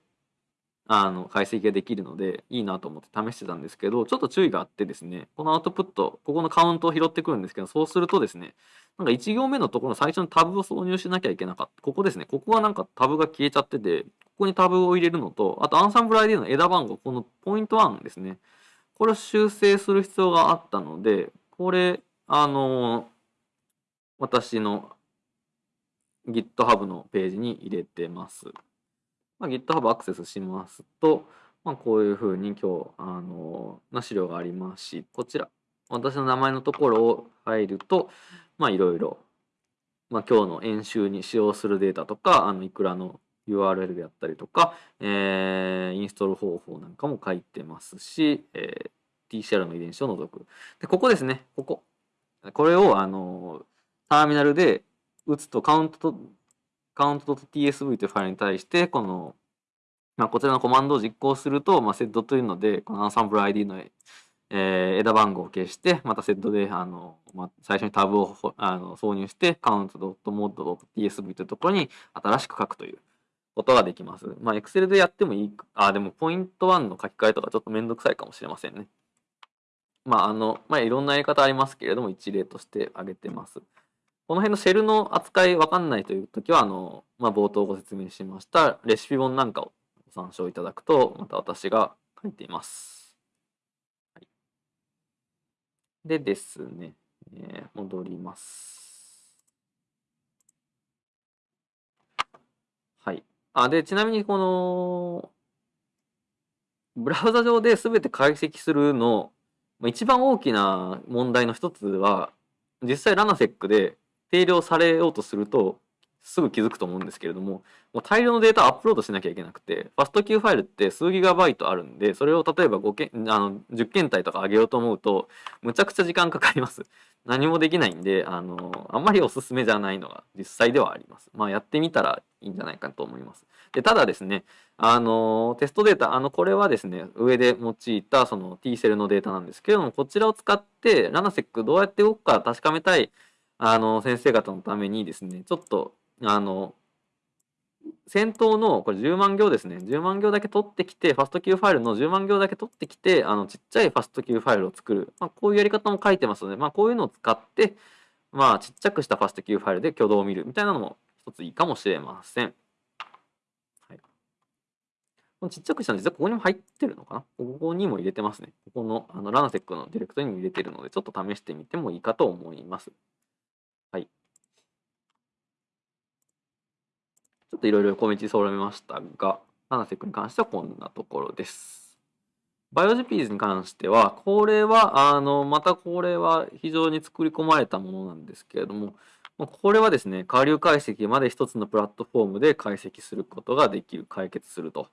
あの解析ができるのでいいなと思って試してたんですけどちょっと注意があってですねこのアウトプットここのカウントを拾ってくるんですけどそうするとですねなんか1行目のところの最初のタブを挿入しなきゃいけなかったここですねここはなんかタブが消えちゃっててここにタブを入れるのとあとアンサンブル ID の枝番号このポイント1ですねこれを修正する必要があったのでこれあの私の GitHub のページに入れてます。まあ、GitHub アクセスしますと、まあ、こういうふうに今日、あの、な資料がありますし、こちら、私の名前のところを入ると、まあ、いろいろ、まあ、今日の演習に使用するデータとか、あの、いくらの URL であったりとか、えー、インストール方法なんかも書いてますし、えー、TCR の遺伝子を除く。で、ここですね、ここ。これを、あの、ターミナルで打つとカウントカウント .tsv というファイルに対して、この、まあ、こちらのコマンドを実行すると、まあ、セットというので、このアンサンブル ID の、えー、枝番号を消して、またセットで、あの、まあ、最初にタブをあの挿入して、カウント .mod.tsv というところに新しく書くということができます。まあ、Excel でやってもいい、あ、でも、ポイント1の書き換えとかちょっとめんどくさいかもしれませんね。まあ、あの、まあ、いろんなやり方ありますけれども、一例として挙げてます。この辺のシェルの扱いわかんないというときは、あの、まあ、冒頭ご説明しましたレシピ本なんかをご参照いただくと、また私が書いています。はい、でですね、えー、戻ります。はい。あ、で、ちなみにこの、ブラウザ上で全て解析するの、一番大きな問題の一つは、実際ラナセックで定量されようとするとすぐ気づくと思うんですけれどももう大量のデータをアップロードしなきゃいけなくてファスト Q ファイルって数ギガバイトあるんでそれを例えば5件あの10件体とか上げようと思うとむちゃくちゃ時間かかります。何もできないんであのあんまりおすすめじゃないのが実際ではあります。まあやってみたらいいんじゃないかと思います。でただですねあのテストデータあのこれはですね上で用いたその T セルのデータなんですけれどもこちらを使ってラナセックどうやって動くか確かめたいあの先生方のためにですねちょっとあの先頭のこれ10万行ですね10万行だけ取ってきてファスト Q ファイルの10万行だけ取ってきてあのちっちゃいファスト Q ファイルを作る、まあ、こういうやり方も書いてますので、まあ、こういうのを使ってまあちっちゃくしたファスト Q ファイルで挙動を見るみたいなのも一ついいかもしれません。はい、このちっちゃくしたの実はここにも入ってるのかな？ここにも入れてますね。ここのあの RaNA-seq のディレクトリにも入れてるのでちょっと試してみてもいいかと思います。はい。ちょっといろいろ小道具揃えましたが、 RaNA-seq に関してはこんなところです。 BioJupies に関しては、これは、あの、またこれは非常に作り込まれたものなんですけれども、これはですね、下流解析まで一つのプラットフォームで解析することができる、解決すると。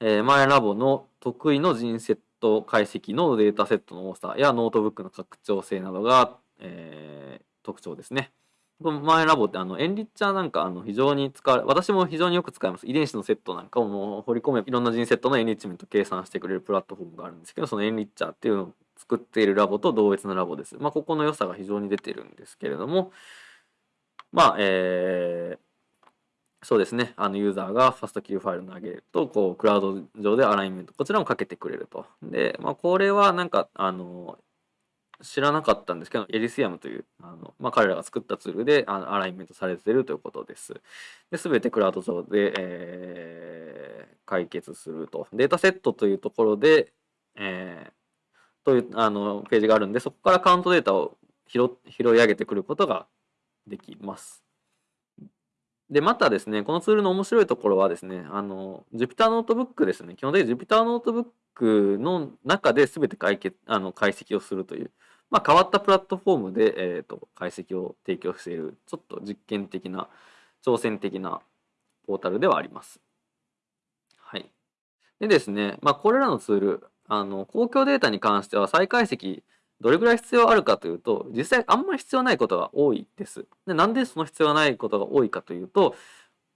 えー、 Ma'ayan Lab の得意の gene set 解析のデータセットの多さやノートブックの拡張性などが、えー、特徴ですね。この Ma'ayan Lab ってあの Enrichr なんかあの非常に使われ私も非常によく使います遺伝子のセットなんかをもう放り込めいろんな gene set の enrichment 計算してくれるプラットフォームがあるんですけどその Enrichr っていうのを作っているラボと同一のラボです。まあ、ここの良さが非常に出てるんですけれどもまあえー、そうですねあのユーザーがファスト Q ファイル投げるとこうクラウド上でアライメントこちらもかけてくれると。で、まあ、これはなんかあの知らなかったんですけど、エリスアムという、あのまあ、彼らが作ったツールでアライメントされているということです。すべてクラウド上で、えー、解決すると。データセットというところで、えー、というあのページがあるんで、そこからカウントデータを拾拾い上げてくることができます。で、またですね、このツールの面白いところはですね、あの、Jupyter ノートブックですね。基本的に Jupyter ノートブックの中で全て解決あの解析をするという、まあ、変わったプラットフォームで、えーと、解析を提供しているちょっと実験的な挑戦的なポータルではあります。はい、でですね、まあ、これらのツールあの公共データに関しては再解析どれぐらい必要あるかというと実際あんまり必要ないことが多いです。でなんでその必要ないことが多いかというと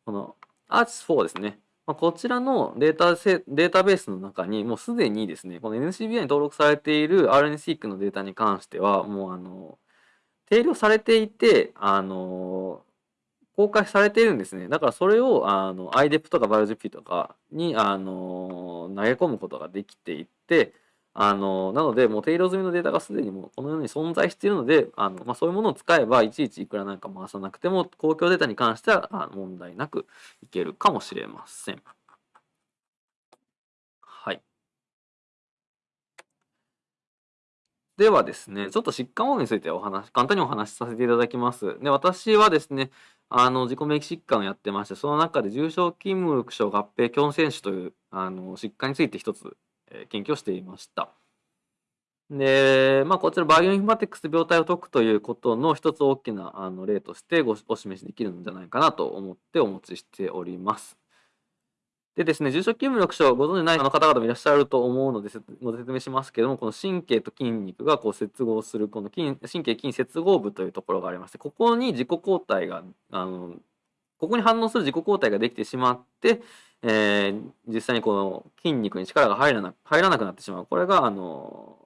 この Arch4 ですねまあ、こちらのデータセデータベースの中にもうすでにですね、この NCBI に登録されている RNSeq のデータに関しては、もうあの、定量されていて、あの、公開されているんですね。だからそれをあの IDEP とか BioGP とかにあの投げ込むことができていて、あの、なので、もう定量済みのデータがすでにもうこのように存在しているので、あのまあ、そういうものを使えば、いちいちいくらなんか回さなくても、公共データに関してはあ問題なくいけるかもしれません。はい。ではですね、ちょっと疾患保護についてお話、簡単にお話しさせていただきます。で、私はですね、あの、自己免疫疾患をやってまして、その中で重症筋無力症合併胸腺腫という、あの、疾患について一つ研究をしていました。で、まあ、こちらバイオインフォマティクス病態を解くということの一つ大きなあの例としてごお示しできるんじゃないかなと思ってお持ちしております。でですね、重症筋無力症、ご存じない方々もいらっしゃると思うので、ご説明しますけども、この神経と筋肉がこう接合する、この筋神経筋接合部というところがありまして、ここに自己抗体が、あのここに反応する自己抗体ができてしまって、えー、実際にこの筋肉に力が入らな入らなくなってしまう。これが、あの、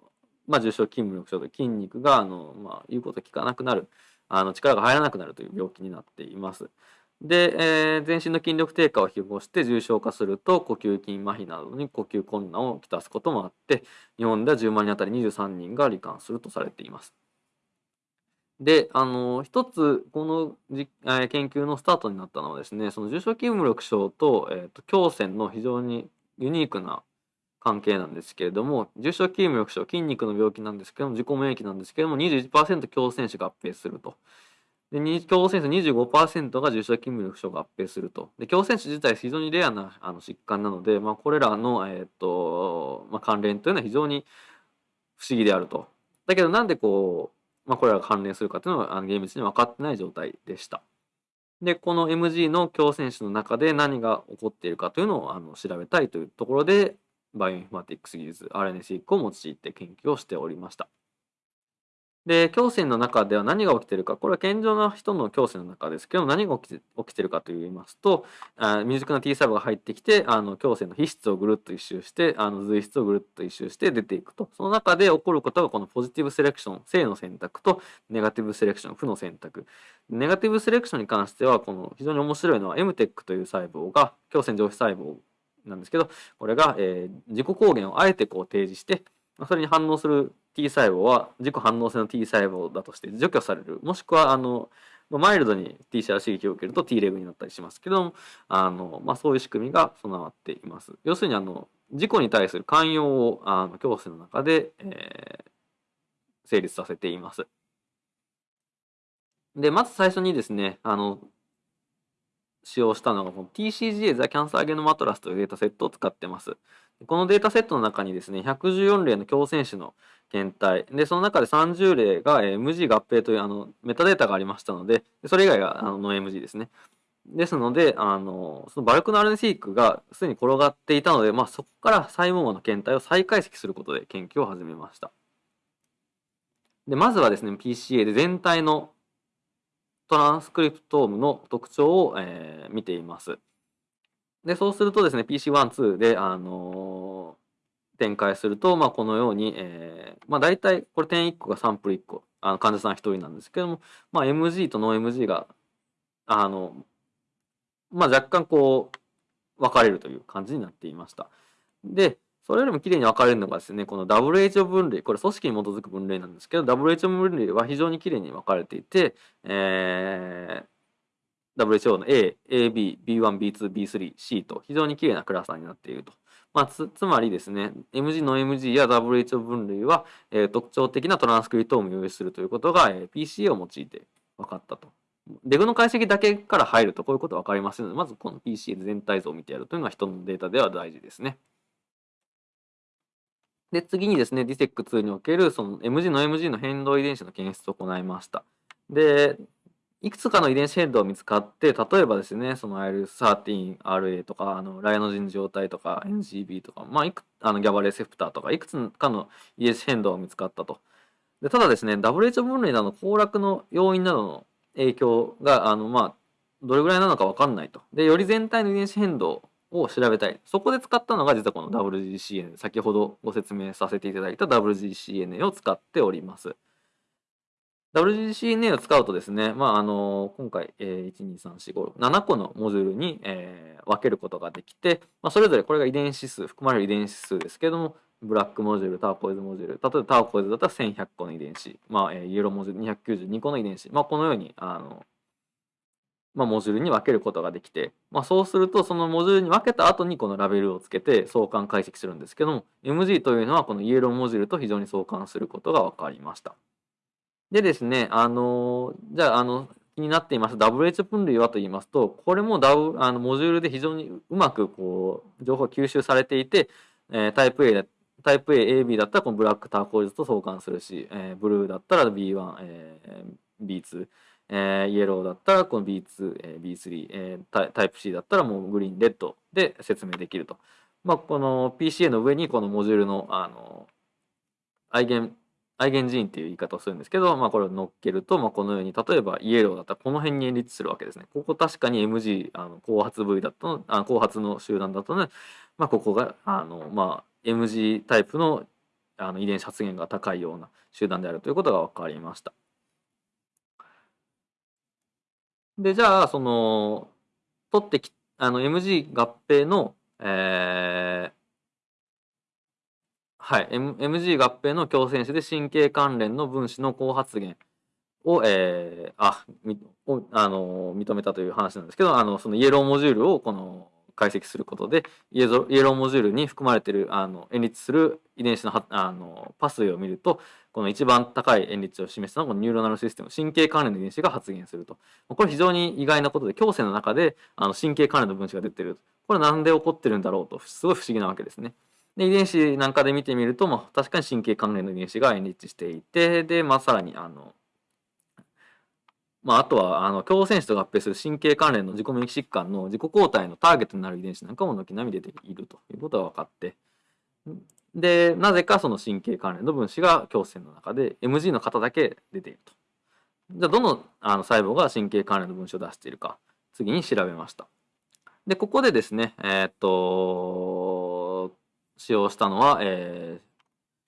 まあ、重症筋無力症で筋肉が、あの、まあ、言うこと聞かなくなる、あの、力が入らなくなるという病気になっています。で、えー、全身の筋力低下を引き起こして重症化すると呼吸筋麻痺などに呼吸困難をきたすこともあって日本では10万人当たり23人が罹患するとされています。で、あの、一つ、このじ、え、研究のスタートになったのはですね、その重症筋無力症と、えーと、胸腺の非常にユニークな関係なんですけれども、重症筋無力症、筋肉の病気なんですけども、自己免疫なんですけども、21%胸腺腫合併すると。で、胸腺腫25%が重症筋無力症合併すると。で、胸腺腫自体非常にレアなあの疾患なので、まあ、これらの、えーとまあ、関連というのは非常に不思議であると。だけど、なんでこう、まあ、これらが関連するかというのはあの厳密に分かってない状態でした。で、この MG の胸腺腫の中で何が起こっているかというのをあの調べたいというところで、 bioinformatics 技術 RNA シークを用いて研究をしておりました。で、胸腺の中では何が起きてるか、これは健常な人の胸腺の中ですけど何が起きて起きてるかと言いますと、あ未熟な T 細胞が入ってきて、あの胸腺の皮質をぐるっと一周して、あの髄質をぐるっと一周して出ていくと。その中で起こることがこの positive selection、正の選択とネガティブセレクション、負の選択。ネガティブセレクションに関しては、この非常に面白いのは MTEC という細胞が、胸腺上皮細胞なんですけど、これが、えー、自己抗原をあえてこう提示して、それに反応する T 細胞は自己反応性の T 細胞だとして除去される。もしくはあのマイルドに T シャル刺激を受けると T レグになったりしますけどもあの、まあ、そういう仕組みが備わっています。要するにあの自己に対する寛容をあの教室の中で、えー、成立させています。でまず最初にですねあの使用したのがこの TCGA ザ・キャンサーゲノマトラスというデータセットを使ってます。このデータセットの中にですね、114例の共選手の検体、で、その中で30例が MG 合併というあのメタデータがありましたので、それ以外があのノ MG ですね。ですので、あの、そのバルクの RNA シークがすでに転がっていたので、まあ、そこから細胞の検体を再解析することで研究を始めました。で、まずはですね、PCA で全体のトランスクリプトームの特徴を、えー、見ています。で、そうするとですね、PC1、2で、あの、展開すると、まあ、このように、えー、まあ、大体、これ点1個がサンプル1個、あの患者さん1人なんですけども、まあ、MG とノー MG が、あの、まあ、若干こう、分かれるという感じになっていました。で、それよりもきれいに分かれるのがですね、この WHO 分類、これ組織に基づく分類なんですけど、WHO 分類は非常にきれいに分かれていて、えー、WHO の A、AB、B1、B2、B3、C と非常にきれいなクラスターになっていると。まあ、つつまりですね、MG の MG や WHO 分類は、えー、特徴的なトランスクリプトを用意するということが、えー、PCA を用いて分かったと。レグの解析だけから入るとこういうこと分かりませんので、まずこの PCA 全体像を見てやるというのが人のデータでは大事ですね。で、次にですね、DSEC2 におけるその MG の MG の変動遺伝子の検出を行いました。で、いくつかの遺伝子変動が見つかって、例えばですね、その IL13RA とか、あのライノジン状態とか NGB とか、まあ、いくあのギャバレセプターとか、いくつかの遺伝子変動が見つかったと。でただですね、WHO 分類などの崩落の要因などの影響が、あのまあ、どれぐらいなのか分かんないと。で、より全体の遺伝子変動を調べたい。そこで使ったのが実はこの WGCN、先ほどご説明させていただいた WGCN を使っております。WGCNA を使うとですね、まあ、あの、今回、えー、1、2、3、4、5、7個のモジュールに、えー、分けることができて、まあ、それぞれこれが遺伝子数、含まれる遺伝子数ですけども、ブラックモジュール、ターコイズモジュール、例えばターコイズだったら1100個の遺伝子、まあ、えー、イエローモジュール292個の遺伝子、まあ、このように、あの、まあ、モジュールに分けることができて、まあ、そうするとそのモジュールに分けた後にこのラベルをつけて相関解析するんですけども MG というのはこのイエローモジュールと非常に相関することが分かりました。でですね、あのじゃああの気になっています WH 分類はと言いますとこれも、w、あのモジュールで非常にうまくこう情報が吸収されていて、えー、タイプ A タイプ A、AB だったらこのブラックターコイズと相関するし、えー、ブルーだったら B1、えー、B2、えー、イエローだったらこの B2、えー、B3、えー、タイプ C だったらもうグリーン、レッドで説明できると。まあ、この PCA の上にこのモジュールの、あの、アイゲン、アイゲンジーンっていう言い方をするんですけど、まあ、これを乗っけると、まあ、このように、例えばイエローだったらこの辺にエンリッチするわけですね。ここ確かに MG、あの後発部位だったの、あ後発の集団だったので、まあ、ここが、あの、まあ、MG タイプのあの遺伝子発現が高いような集団であるということが分かりました。で、じゃあ、その、取ってき、あの、MG 合併の、えー、はい、M、MG 合併の共生子で神経関連の分子の高発現を、えー、あ、あの認めたという話なんですけど、あの、そのイエローモジュールをこの解析することでイエローモジュールに含まれているあの演立する遺伝子のあのパスウェイを見るとこの一番高い演立を示したのがニューロナルシステム神経関連の遺伝子が発現すると。これ非常に意外なことで強制の中であの神経関連の分子が出てる。これなんで起こってるんだろうとすごい不思議なわけですね。で遺伝子なんかで見てみると、まあ、確かに神経関連の遺伝子が演立していてで、まあ、さらにあのまあ、あとはあの共生子と合併する神経関連の自己免疫疾患の自己抗体のターゲットになる遺伝子なんかも軒並み出ているということが分かってでなぜかその神経関連の分子が胸腺の中で MG の型だけ出ていると。じゃあどのあの細胞が神経関連の分子を出しているか次に調べました。でここでですねえー、っと使用したのは、えー、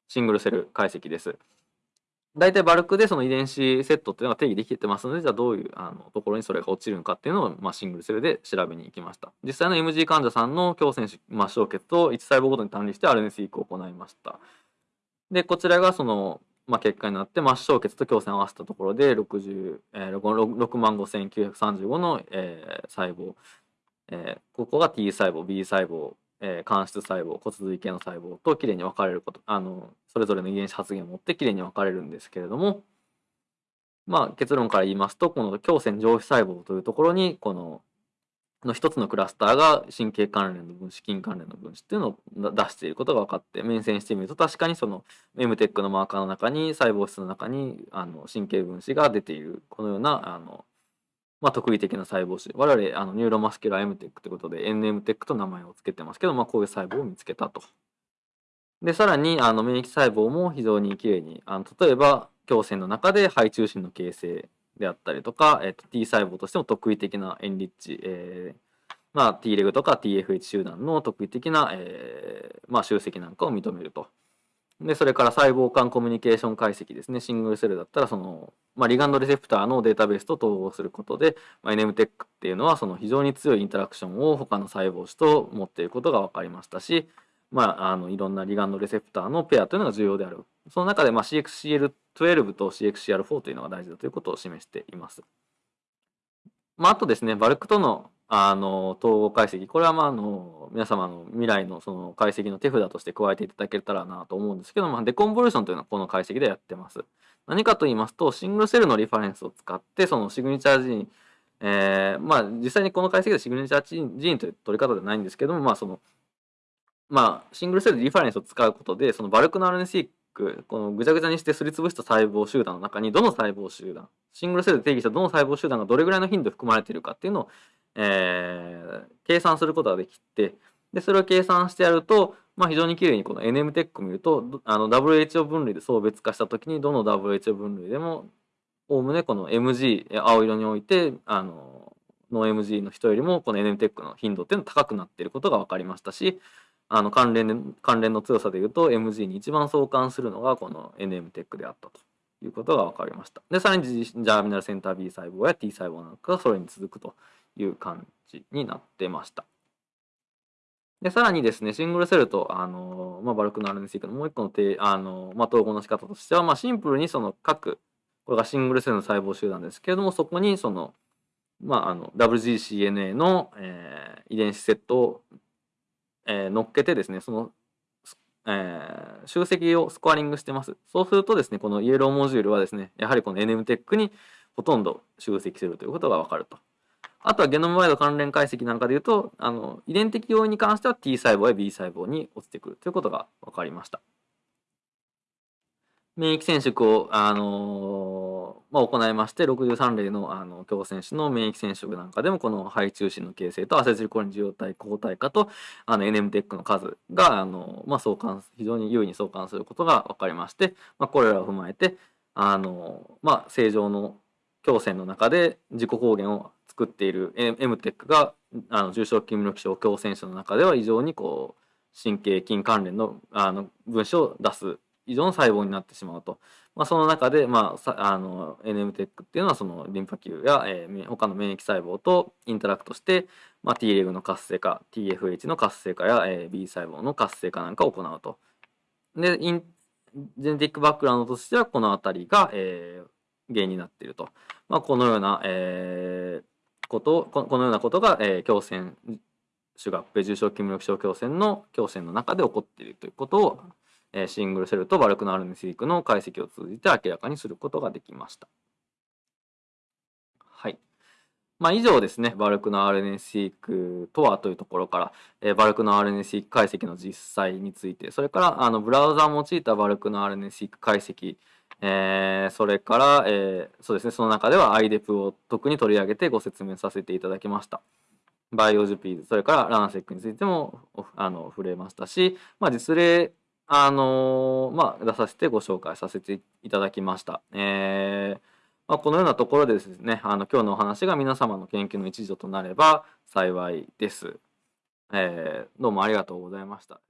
シングルセル解析です。大体バルクでその遺伝子セットっていうのが定義できてますのでじゃあどういうあのところにそれが落ちるのかっていうのを、まあ、シングルセルで調べに行きました。実際の MG 患者さんの強腺子末梢血と1細胞ごとに単理して RNA 移行を行いました。でこちらがその、まあ、結果になって末梢血と強腺を合わせたところで60、えー、6万5935の、えー、細胞、えー、ここが T 細胞 B 細胞えー、間質細胞骨髄系の細胞ときれいに分かれることあのそれぞれの遺伝子発現を持ってきれいに分かれるんですけれどもまあ結論から言いますとこの胸腺上皮細胞というところにこのの一つのクラスターが神経関連の分子筋関連の分子っていうのを出していることが分かって面線してみると確かにその MTEC のマーカーの中に細胞質の中にあの神経分子が出ているこのようなあのまあ、特異的な細胞種我々あのニューロマスキュラー MTEC ということで nmTEC と名前を付けてますけど、まあ、こういう細胞を見つけたと。でさらにあの免疫細胞も非常にきれいにあの例えば胸腺の中で胚中心の形成であったりとか、えっと、T 細胞としても特異的な enrich、えーまあ、T レグとか TFH 集団の特異的な、えーまあ、集積なんかを認めると。で、それから細胞間コミュニケーション解析ですね。 single cell だったら、その、まあ、 ligand receptor のデータベースと統合することで、まあ、NMTEC っていうのは、その非常に強いインタラクションを他の細胞種と持っていることが分かりましたし、まあ、あの、いろんなリガンドレセプターのペアというのが重要である。その中で、まあ、CXCL12 と CXCR4 というのが大事だということを示しています。まあ、あとですね、バルクとのあの統合解析これはまああの皆様の未来のその解析の手札として加えていただけたらなと思うんですけど、まあ、デコンボリューションというのはこの解析でやってます。何かと言いますとシングルセルのリファレンスを使ってそのシグニチャージーン、えー、まあ実際にこの解析でシグニチャージーンという取り方ではないんですけどもまあそのまあシングルセルリファレンスを使うことでそのバルクの RNA このぐちゃぐちゃにしてすりつぶした細胞集団の中にどの細胞集団シングルセルで定義したどの細胞集団がどれぐらいの頻度含まれているかっていうのをえー、計算することができてでそれを計算してやると、まあ、非常にきれいにこの NMTEC を見るとあの WHO 分類で層別化した時にどの WHO 分類でもおおむねこの MG 青色においてあのノー MG の人よりもこの NMTEC の頻度っていうのは高くなっていることが分かりましたしあの関連関連の強さでいうと MG に一番相関するのがこの NMTEC であったということが分かりました。でさらにジャーミナルセンター B 細胞や T 細胞なんかがそれに続くという感じになってました。で、さらにですね、シングルセルと、あの、まあ、バルクの RNA クのもう一個のあの、まあ、統合の仕方としては、まあ、シンプルにその各、これがシングルセルの細胞集団ですけれども、そこにその、まあ、あの、WGCNA の、えー、遺伝子セットを、えー、乗っけてですね、その、えー、集積をスコアリングしてます。そうするとですね、このイエローモジュールはですね、やはりこの NMTEC にほとんど集積するということがわかると。あとはゲノムワイド関連解析なんかでいうと、あの遺伝的要因に関しては T 細胞や B 細胞に落ちてくるということが分かりました。免疫染色を、あのー、まあ、行いまして、63例のあの強選手の免疫染色なんかでも、この肺中心の形成とアセチルコリン受容体抗体化とあの NMTEC の数が、あのまあ、相関非常に優位に相関することが分かりまして、まあ、これらを踏まえて、あのまあ、正常の強線の中で自己抗原を作っている MTEC があの重症筋力症強戦者の中では異常にこう神経筋関連のあの分子を出す異常の細胞になってしまうと、まあ、その中で、まあ、あの NMTEC っていうのはそのリンパ球や、えー、他の免疫細胞とインタラクトして、まあ、T レグの活性化 TFH の活性化や、えー、B 細胞の活性化なんかを行うと。でインジェネティックバックグラウンドとしてはこの辺りが、えー、原因になっていると。まあ、このような、えー、ことこのようなことが、えー、強線主合併重症筋力症強線の強線の中で起こっているということを、えー、シングルセルとバルクの RNA-seq の解析を通じて明らかにすることができました。はい。まあ、以上ですね、バルクの RNA-seq とはというところから、えー、バルクの RNA-seq 解析の実際について、それからあのブラウザを用いたバルクの RNA-seq 解析えー、それから、えー、そうですね、その中では IDEP を特に取り上げてご説明させていただきました。BioJupies、それから RaNA-seq についてもあの触れましたし、まあ、実例、あのー、まあ、出させてご紹介させていただきました。えーまあ、このようなところでですね、あの今日のお話が皆様の研究の一助となれば幸いです。えー、どうもありがとうございました。